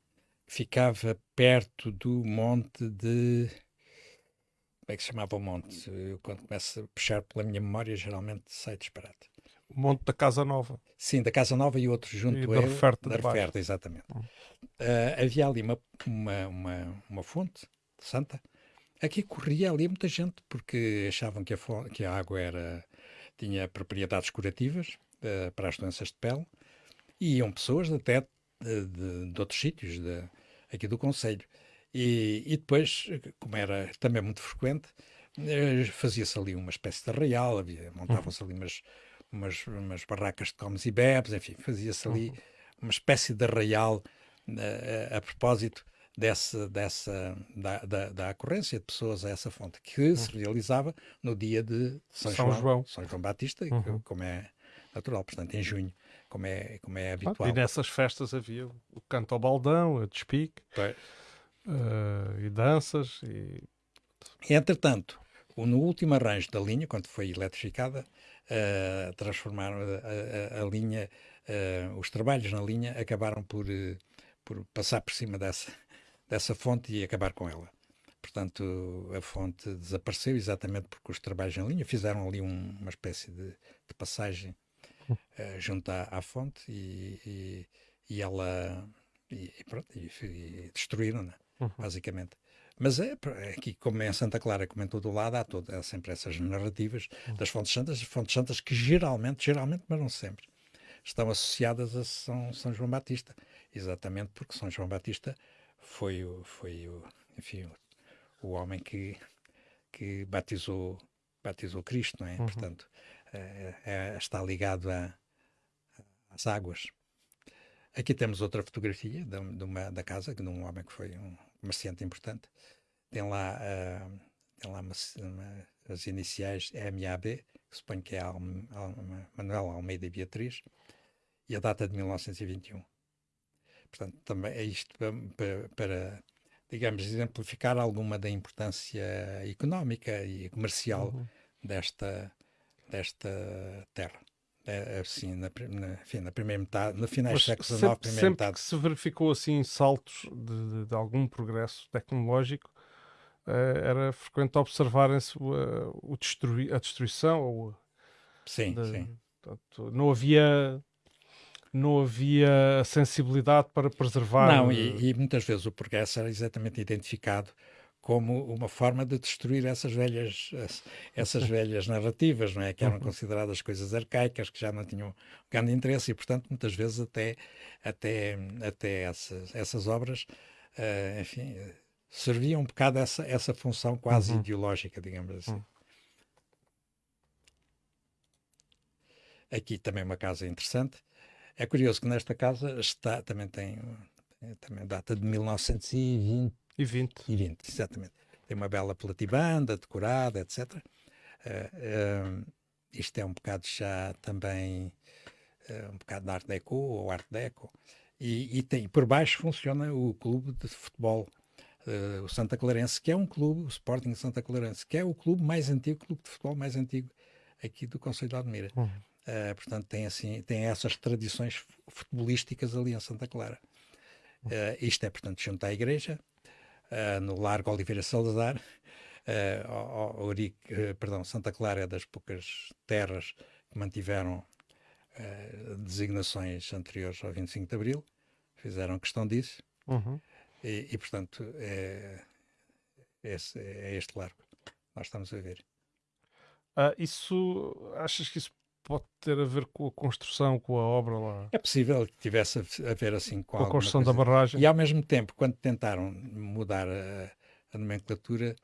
que ficava perto do monte de. Como é que se chamava o monte? Eu, quando começo a puxar pela minha memória, geralmente sai disparate. O monte da Casa Nova. Sim, da Casa Nova e outro junto e da Referta. Da Referta, exatamente. Uhum. Uh, havia ali uma, uma, uma, uma fonte santa. Aqui corria ali muita gente porque achavam que a, que a água era tinha propriedades curativas uh, para as doenças de pele e iam pessoas até de, de, de outros sítios de, aqui do Conselho. E, e, depois, como era também muito frequente, uh, fazia-se ali uma espécie de arraial, montavam-se ali umas, umas, umas, barracas de comes e bebes, enfim, fazia-se ali uhum. uma espécie de arraial uh, a, a propósito dessa, dessa da, da, da, ocorrência de pessoas a essa fonte, que uhum. se realizava no dia de São, São João, João, São João Batista, uhum. como é natural, portanto, em junho, como é, como é habitual. e nessas festas havia o canto ao baldão, a despique, uh, e danças. E... Entretanto, no último arranjo da linha, quando foi eletrificada, uh, transformaram a, a, a linha, uh, os trabalhos na linha acabaram por, por passar por cima dessa, dessa fonte e acabar com ela. Portanto, a fonte desapareceu exatamente porque os trabalhos em linha fizeram ali um, uma espécie de, de passagem uh, junto à, à fonte e, e, e, ela e, pronto, e, destruíram, né? uhum. basicamente. Mas é, é aqui, como em Santa Clara, como em todo o lado, há, todo, há sempre essas narrativas uhum. das fontes santas, fontes santas que geralmente, geralmente, mas não sempre, estão associadas a São, São João Batista, exatamente porque São João Batista foi o, foi o, enfim, o, o homem que, que batizou, batizou Cristo, não é? Uhum. Portanto, é, está ligado a, às águas. Aqui temos outra fotografia de, de uma, da casa, de um homem que foi um comerciante importante. Tem lá, uh, tem lá uma, uma, as iniciais MAB, que suponho que é Alme, Alme, Manuel Almeida e Beatriz, e a data de 1921. Portanto, também é isto para, para digamos, exemplificar alguma da importância económica e comercial uhum. desta, desta terra. É, assim, na, na, enfim, na primeira metade, no final do século XIX, primeira sempre metade. que se verificou assim saltos de, de, de algum progresso tecnológico, eh, era frequente observarem-se uh, a destruição ou sim, de, sim. Portanto, não havia não havia sensibilidade para preservar. Não, e, e, muitas vezes o progresso era exatamente identificado como uma forma de destruir essas velhas essas velhas narrativas, não é, que eram uhum. consideradas coisas arcaicas, que já não tinham grande interesse e, portanto, muitas vezes até até até essas essas obras, uh, enfim, serviam um bocado essa essa função quase uhum. ideológica, digamos assim. Uhum. Aqui também uma casa interessante. É curioso que nesta casa está também tem também data de 1920 e 20. E 20, exatamente. Tem uma bela platibanda, decorada, etc. Uh, uh, isto é um bocado já também uh, um bocado de Art Deco ou Art Deco. E, e tem, por baixo funciona o clube de futebol, uh, o Santa Clarense, que é um clube, o Sporting Santa Clarense, que é o clube mais antigo, o clube de futebol mais antigo aqui do Conselho de Admira. Uhum. Uh, portanto, tem, assim, tem essas tradições futebolísticas ali em Santa Clara. Uh, isto é, portanto, junto à igreja, uh, no Largo Oliveira Salazar. Uh, perdão, Santa Clara é das poucas terras que mantiveram designações anteriores ao 25 de Abril, fizeram questão disso, uhum. e, e, portanto é, esse, é este largo nós estamos a ver. Uh, isso, achas que isso pode ter a ver com a construção, com a obra lá. É possível que tivesse a ver assim com, com a construção coisa. da barragem. E ao mesmo tempo, quando tentaram mudar a, a nomenclatura,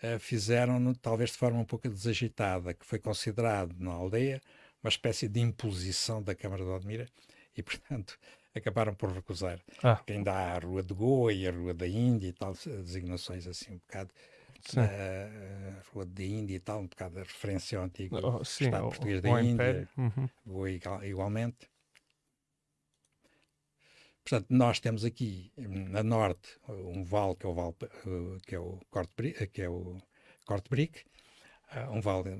uh, fizeram talvez de forma um pouco desagitada, que foi considerado na aldeia uma espécie de imposição da Câmara de Odmira e, portanto, acabaram por recusar. Ah. ainda há a Rua de Goa e a Rua da Índia e tal, designações assim um bocado uh, Rua da Índia e tal, um bocado de referência ao antigo oh, sim, Estado português da Índia, uhum. igualmente. Portanto, nós temos aqui na norte um vale que é o vale que é o Corte que é o Corte Brick, um vale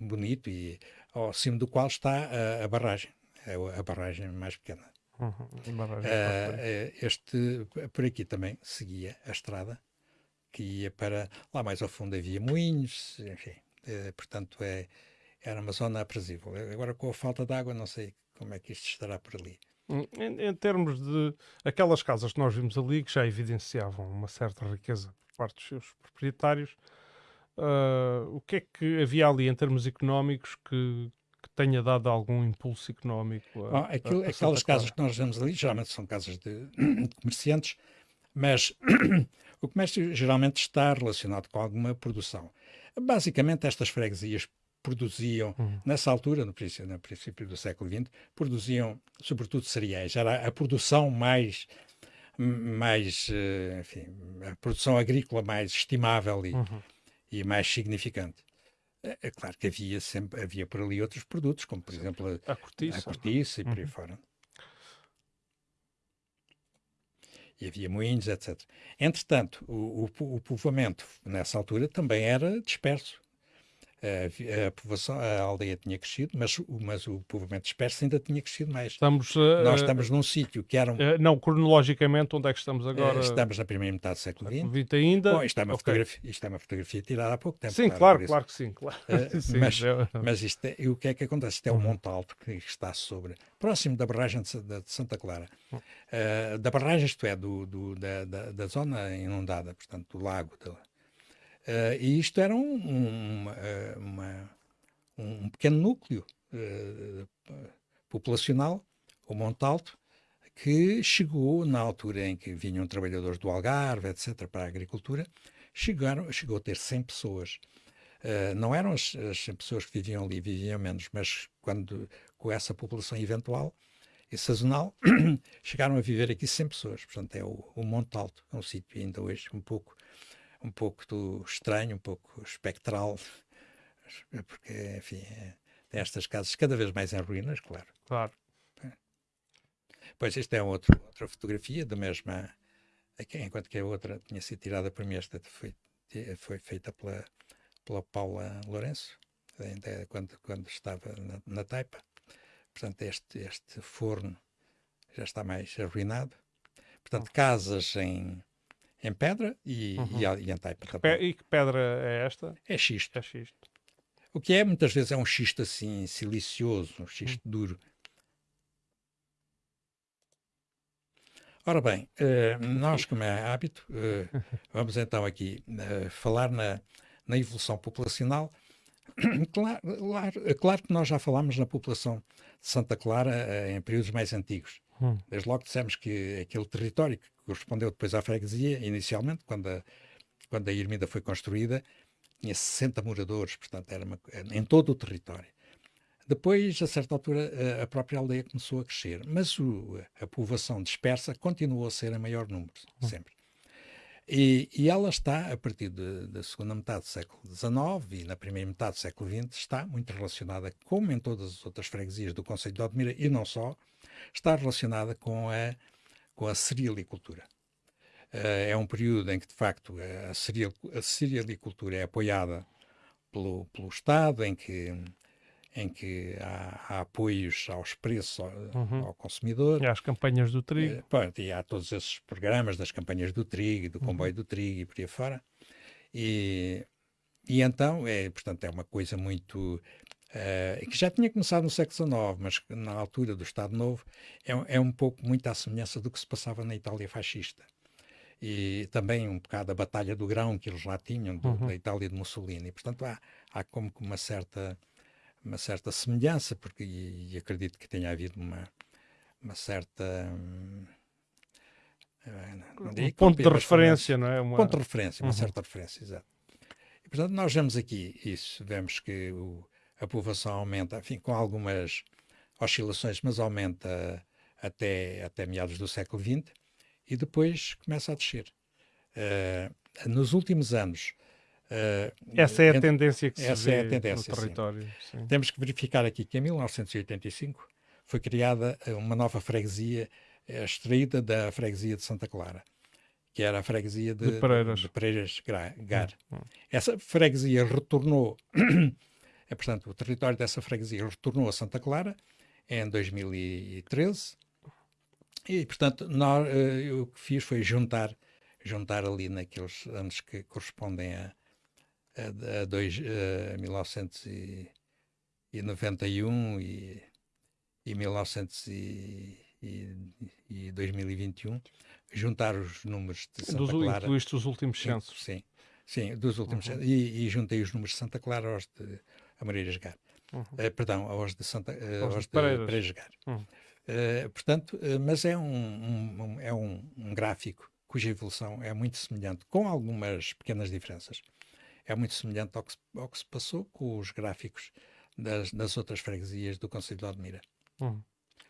bonito e ao cimo do qual está a, a barragem, é a barragem mais pequena. Uhum, barragem uh, este por aqui também seguia a estrada que ia para lá mais ao fundo havia moinhos, enfim, eh, portanto é, era uma zona aprazível. Agora com a falta de água não sei como é que isto estará por ali. Hum, em, em, termos de aquelas casas que nós vimos ali que já evidenciavam uma certa riqueza por parte dos seus proprietários, uh, o que é que havia ali em termos económicos que, que tenha dado algum impulso económico? A, ah, aquilo, a aquelas casas que nós vemos ali geralmente são casas de, de comerciantes, mas O comércio geralmente está relacionado com alguma produção. Basicamente, estas freguesias produziam, uhum. nessa altura, no princípio, no princípio, do século XX, produziam sobretudo cereais. Era a produção mais, mais eh, enfim, a produção agrícola mais estimável e, uhum. e mais significante. É, é claro que havia sempre havia por ali outros produtos, como por exemplo a, a cortiça, a cortiça e por aí uhum. fora. E havia moinhos, etc. Entretanto, o, o, o povoamento nessa altura também era disperso. A, povoação, a aldeia tinha crescido, mas, mas o povoamento disperso ainda tinha crescido mais. Estamos, uh, Nós estamos num sítio que era um... Uh, não, cronologicamente, onde é que estamos agora? Uh, estamos na primeira metade do século XX. ainda? Bom, isto, é uma okay. fotografia, isto é uma fotografia tirada há pouco tempo. Sim, claro, claro que sim. Claro. sim mas, é... mas isto é, o que é que acontece? Isto é um uhum. monte alto que está sobre, próximo da barragem de, de Santa Clara. Uhum. da barragem, isto é, do, do da, da, da, zona inundada, portanto, do lago. Uh, e isto era um, um, uma, um pequeno núcleo uh, populacional o Montalto, que chegou na altura em que vinham trabalhadores do Algarve, etc., para a agricultura, chegaram, chegou a ter 100 pessoas. Uh, não eram as, as 100 pessoas que viviam ali, viviam menos, mas quando, com essa população eventual e sazonal, chegaram a viver aqui 100 pessoas. Portanto, é o, o Monte Alto, é um sítio ainda hoje um pouco, um pouco do estranho, um pouco espectral, porque, enfim, é, tem estas casas cada vez mais em ruínas, claro. Claro. Pois, esta é outro, outra fotografia da mesma, enquanto que a outra tinha sido tirada por mim, esta foi, foi feita pela, pela Paula Lourenço, ainda quando, quando estava na, na Taipa. Portanto, este, este forno já está mais arruinado. Portanto, casas em, em pedra e, uhum. e, e em taipa E que pedra é esta? É xisto. É xisto. O que é, muitas vezes, é um xisto assim, silicioso, um xisto uhum. duro. Ora bem, eh, nós, como é hábito, eh, vamos então aqui eh, falar na, na evolução populacional. Claro, claro, claro, que nós já falámos na população de Santa Clara em períodos mais antigos. Hum. Desde logo dissemos que aquele território que correspondeu depois à freguesia, inicialmente, quando a, quando a Ermida foi construída, tinha 60 moradores, portanto, era uma, em todo o território. Depois, a certa altura, a própria aldeia começou a crescer, mas o, a povoação dispersa continuou a ser a maior número, hum. sempre. E, e ela está, a partir de, da segunda metade do século XIX e na primeira metade do século XX, está muito relacionada, como em todas as outras freguesias do Conselho de Odmira, e não só, está relacionada com a, com a cerealicultura. Uh, é um período em que, de facto, a, cereal, a cerealicultura é apoiada pelo, pelo Estado, em que em que há, há apoios aos preços ao, uhum. ao, consumidor. E às campanhas do trigo. E, pronto, e há todos esses programas das campanhas do trigo, do comboio uhum. do trigo e por aí fora. E, e então, é, portanto, é uma coisa muito... Uh, que já tinha começado no século XIX, mas na altura do Estado Novo, é, é um pouco muito à semelhança do que se passava na Itália fascista e também um bocado a batalha do grão que eles lá tinham, do, uhum. da Itália de Mussolini. Portanto, há, há como que uma certa uma certa semelhança, porque e, e acredito que tenha havido uma, uma certa. Hum, não um ponto de referência, não é? Uma... Ponto de referência, uma uhum. certa referência, exato. E, portanto, nós vemos aqui isso, vemos que o, a povoação aumenta, enfim, com algumas oscilações, mas aumenta até, até meados do século XX e depois começa a descer. Uh, nos últimos anos, Uh, essa é a tendência que se vê é tendência, no território. Sim. Sim. Temos que verificar aqui que em 1985 foi criada uma nova freguesia eh, extraída da freguesia de Santa Clara, que era a freguesia de, de Pereiras, de Pereiras Gar. Hum, hum. Essa freguesia retornou, é, portanto, o território dessa freguesia retornou a Santa Clara em 2013 e, portanto, nós, uh, o que fiz foi juntar, juntar ali naqueles anos que correspondem a a, a, dois, a 1991 e, e 1900 e, e, e 2021, juntar os números de Santa dos, Clara. Incluíste os últimos censos. Sim, sim, dos últimos uhum. e, e, juntei os números de Santa Clara aos de Amareiras Gar. Uhum. Uh, perdão, aos de, Santa, uh, aos, aos de Pareiras Gar. Uhum. Uh, portanto, mas é, um, um, um é um, um gráfico cuja evolução é muito semelhante, com algumas pequenas diferenças é muito semelhante ao que, ao que se passou com os gráficos das, das outras freguesias do Conselho de Odmira. Uhum.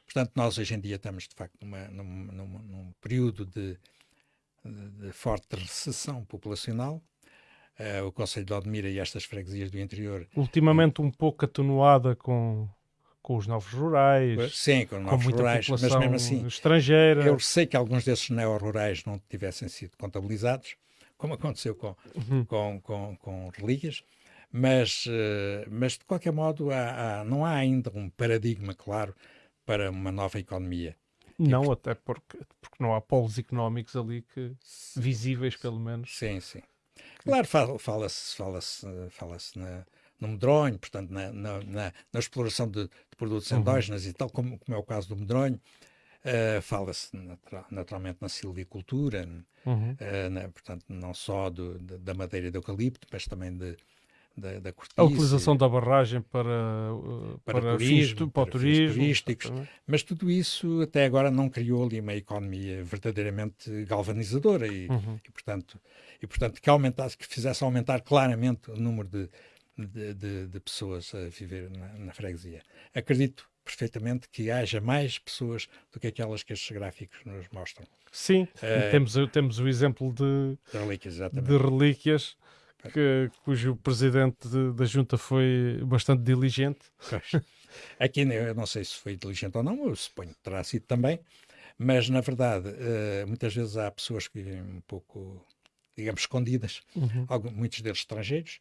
Portanto, nós hoje em dia estamos, de facto, numa, num, num, num período de, de, de, forte recessão populacional. Uh, o Conselho de Odmira e estas freguesias do interior... Ultimamente um pouco atenuada com, com os novos rurais. Sim, com, novos com rurais, mas mesmo assim... Estrangeira. Eu sei que alguns desses neo-rurais não tivessem sido contabilizados, como aconteceu com, uhum. com, com, com relíquias, mas, uh, mas de qualquer modo há, há, não há ainda um paradigma claro para uma nova economia. Não, e, até porque, porque não há polos económicos ali que visíveis, pelo menos. Sim, sim. Claro, fala-se fala fala fala no medronho, portanto, na, na, na, na exploração de, de produtos uhum. endógenos e tal, como, como, é o caso do medronho, Uh, Fala-se naturalmente na silvicultura, uhum. uh, na, portanto, não só do, de, da madeira de eucalipto, mas também de, da, da A utilização da barragem para, para, para turismo, para, para turismo, turísticos, mas tudo isso até agora não criou ali uma economia verdadeiramente galvanizadora e, uhum. e portanto, e, portanto que, aumentasse, que fizesse aumentar claramente o número de, de, de, de pessoas a viver na, na freguesia. Acredito perfeitamente que haja mais pessoas do que aquelas que estes gráficos nos mostram. Sim, uh, temos, temos o exemplo de, de relíquias, de relíquias que, cujo presidente de, da junta foi bastante diligente. Aqui eu não sei se foi diligente ou não, eu suponho que terá sido também, mas na verdade uh, muitas vezes há pessoas que vivem um pouco, digamos, escondidas, uhum. alguns, muitos deles estrangeiros,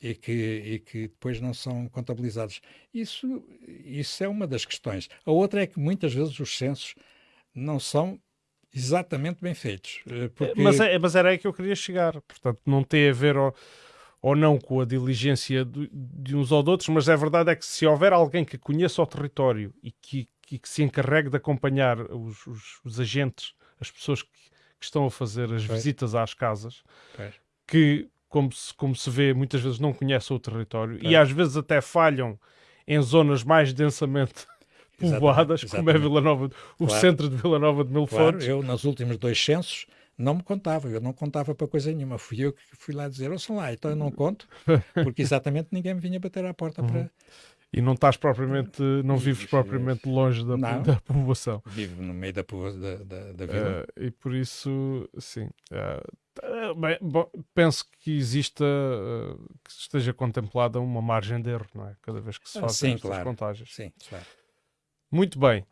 e que, e que depois não são contabilizados. Isso, isso é uma das questões. A outra é que muitas vezes os censos não são exatamente bem feitos. Eh, porque... Mas, é, mas era aí que eu queria chegar. Portanto, não tem a ver ou, ou não com a diligência de, de, uns ou de outros, mas a verdade é que se houver alguém que conheça o território e que, que, que se encarregue de acompanhar os, os, os agentes, as pessoas que, que, estão a fazer as pois. visitas às casas, pois. que, como se, como se vê, muitas vezes não conhecem o território pois. e às vezes até falham em zonas mais densamente povoadas, exatamente, como é Vila Nova, o claro. centro de Vila Nova de Mil claro, Fontes. Eu, nos últimos dois censos, não me contava, eu não contava para coisa nenhuma. Fui eu que fui lá dizer, ouçam lá, então eu não conto, porque exatamente ninguém me vinha bater à porta uhum. para. E não estás propriamente, não vives propriamente longe da, não, da povoação. Vivo no meio da, da, da, da vila. Uh, e por isso, sim. Uh, bem, bom, penso que exista, uh, que esteja contemplada uma margem de erro, não é? Cada vez que se ah, fazem sim, estas claro. contagens. Sim, claro. Muito bem.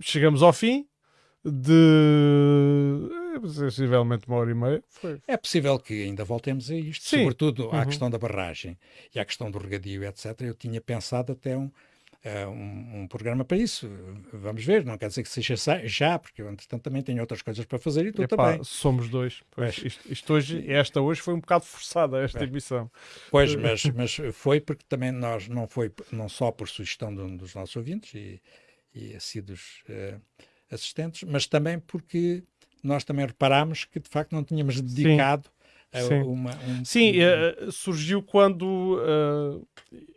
Chegamos ao fim de é, sensivelmente uma hora e meia. Foi. É possível que ainda voltemos a isto, Sim. sobretudo uhum. à questão da barragem e à questão do regadio, etc. Eu tinha pensado até um, uh, um, um, programa para isso. Vamos ver, não quer dizer que seja já, porque eu, entretanto, também tenho outras coisas para fazer e tu Epá, também. Somos dois. Pois, isto, isto, hoje, esta hoje foi um bocado forçada, esta emissão. Pois, mas, mas foi porque também nós, não foi não só por sugestão de um dos nossos ouvintes e, e assíduos uh, assistentes, mas também porque nós também reparámos que de facto não tínhamos dedicado Sim. Sim, uma, um, Sim uh, surgiu quando uh,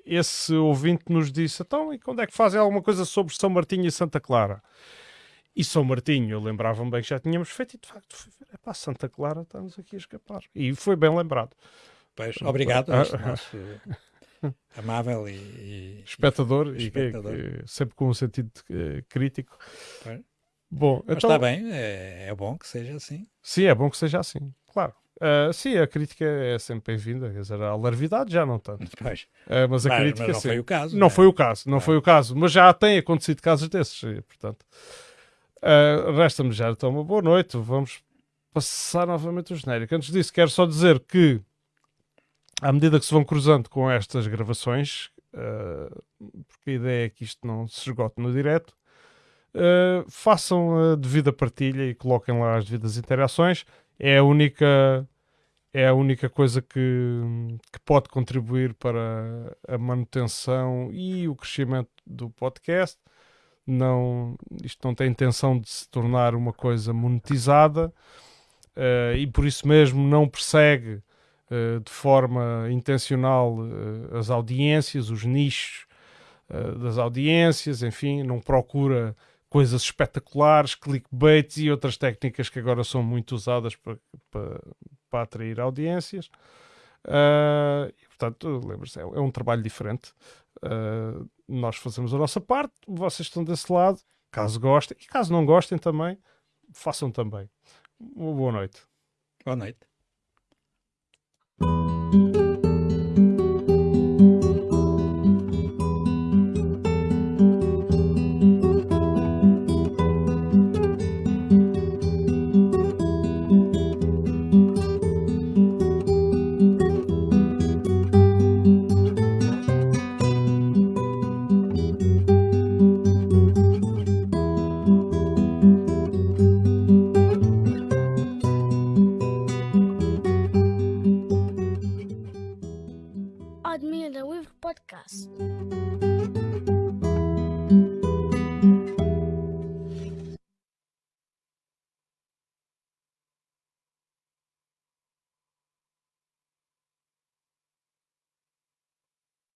esse ouvinte nos disse: então, e quando é que fazem alguma coisa sobre São Martinho e Santa Clara? E São Martinho, eu lembrava-me bem que já tínhamos feito, e de facto, é para Santa Clara, estamos aqui a escapar. E foi bem lembrado. Pois, obrigado a este nosso amável e, e espectador, e, espectador. E, sempre com um sentido uh, crítico. Pois. Bom, Mas então... está bem, é, é bom que seja assim. Sim, é bom que seja assim, claro. Uh, sim, a crítica é sempre bem-vinda. Quer dizer, a larvidade já não tanto. Pois. Uh, mas a mas, crítica mas não sim. foi o caso. Não, é? foi o caso, não foi o caso. Mas já tem acontecido casos desses, portanto. Uh, Resta-me já então uma boa noite. Vamos passar novamente o genérico. Antes disso, quero só dizer que, à medida que se vão cruzando com estas gravações, porque a ideia é que isto não se esgote no direto, façam a devida partilha e coloquem lá as devidas interações é a única é a única coisa que, que pode contribuir para a manutenção e o crescimento do podcast. Não, isto não tem intenção de se tornar uma coisa monetizada uh, e por isso mesmo não persegue uh, de forma intencional uh, as audiências, os nichos das audiências, enfim, não procura coisas espetaculares, clickbaits e outras técnicas que agora são muito usadas para, para, para atrair audiências. Uh, e, portanto, lembre-se, é, é, um trabalho diferente. Uh, nós fazemos a nossa parte, vocês estão desse lado. Caso gostem, e caso não gostem também, façam também. Boa noite. Boa noite.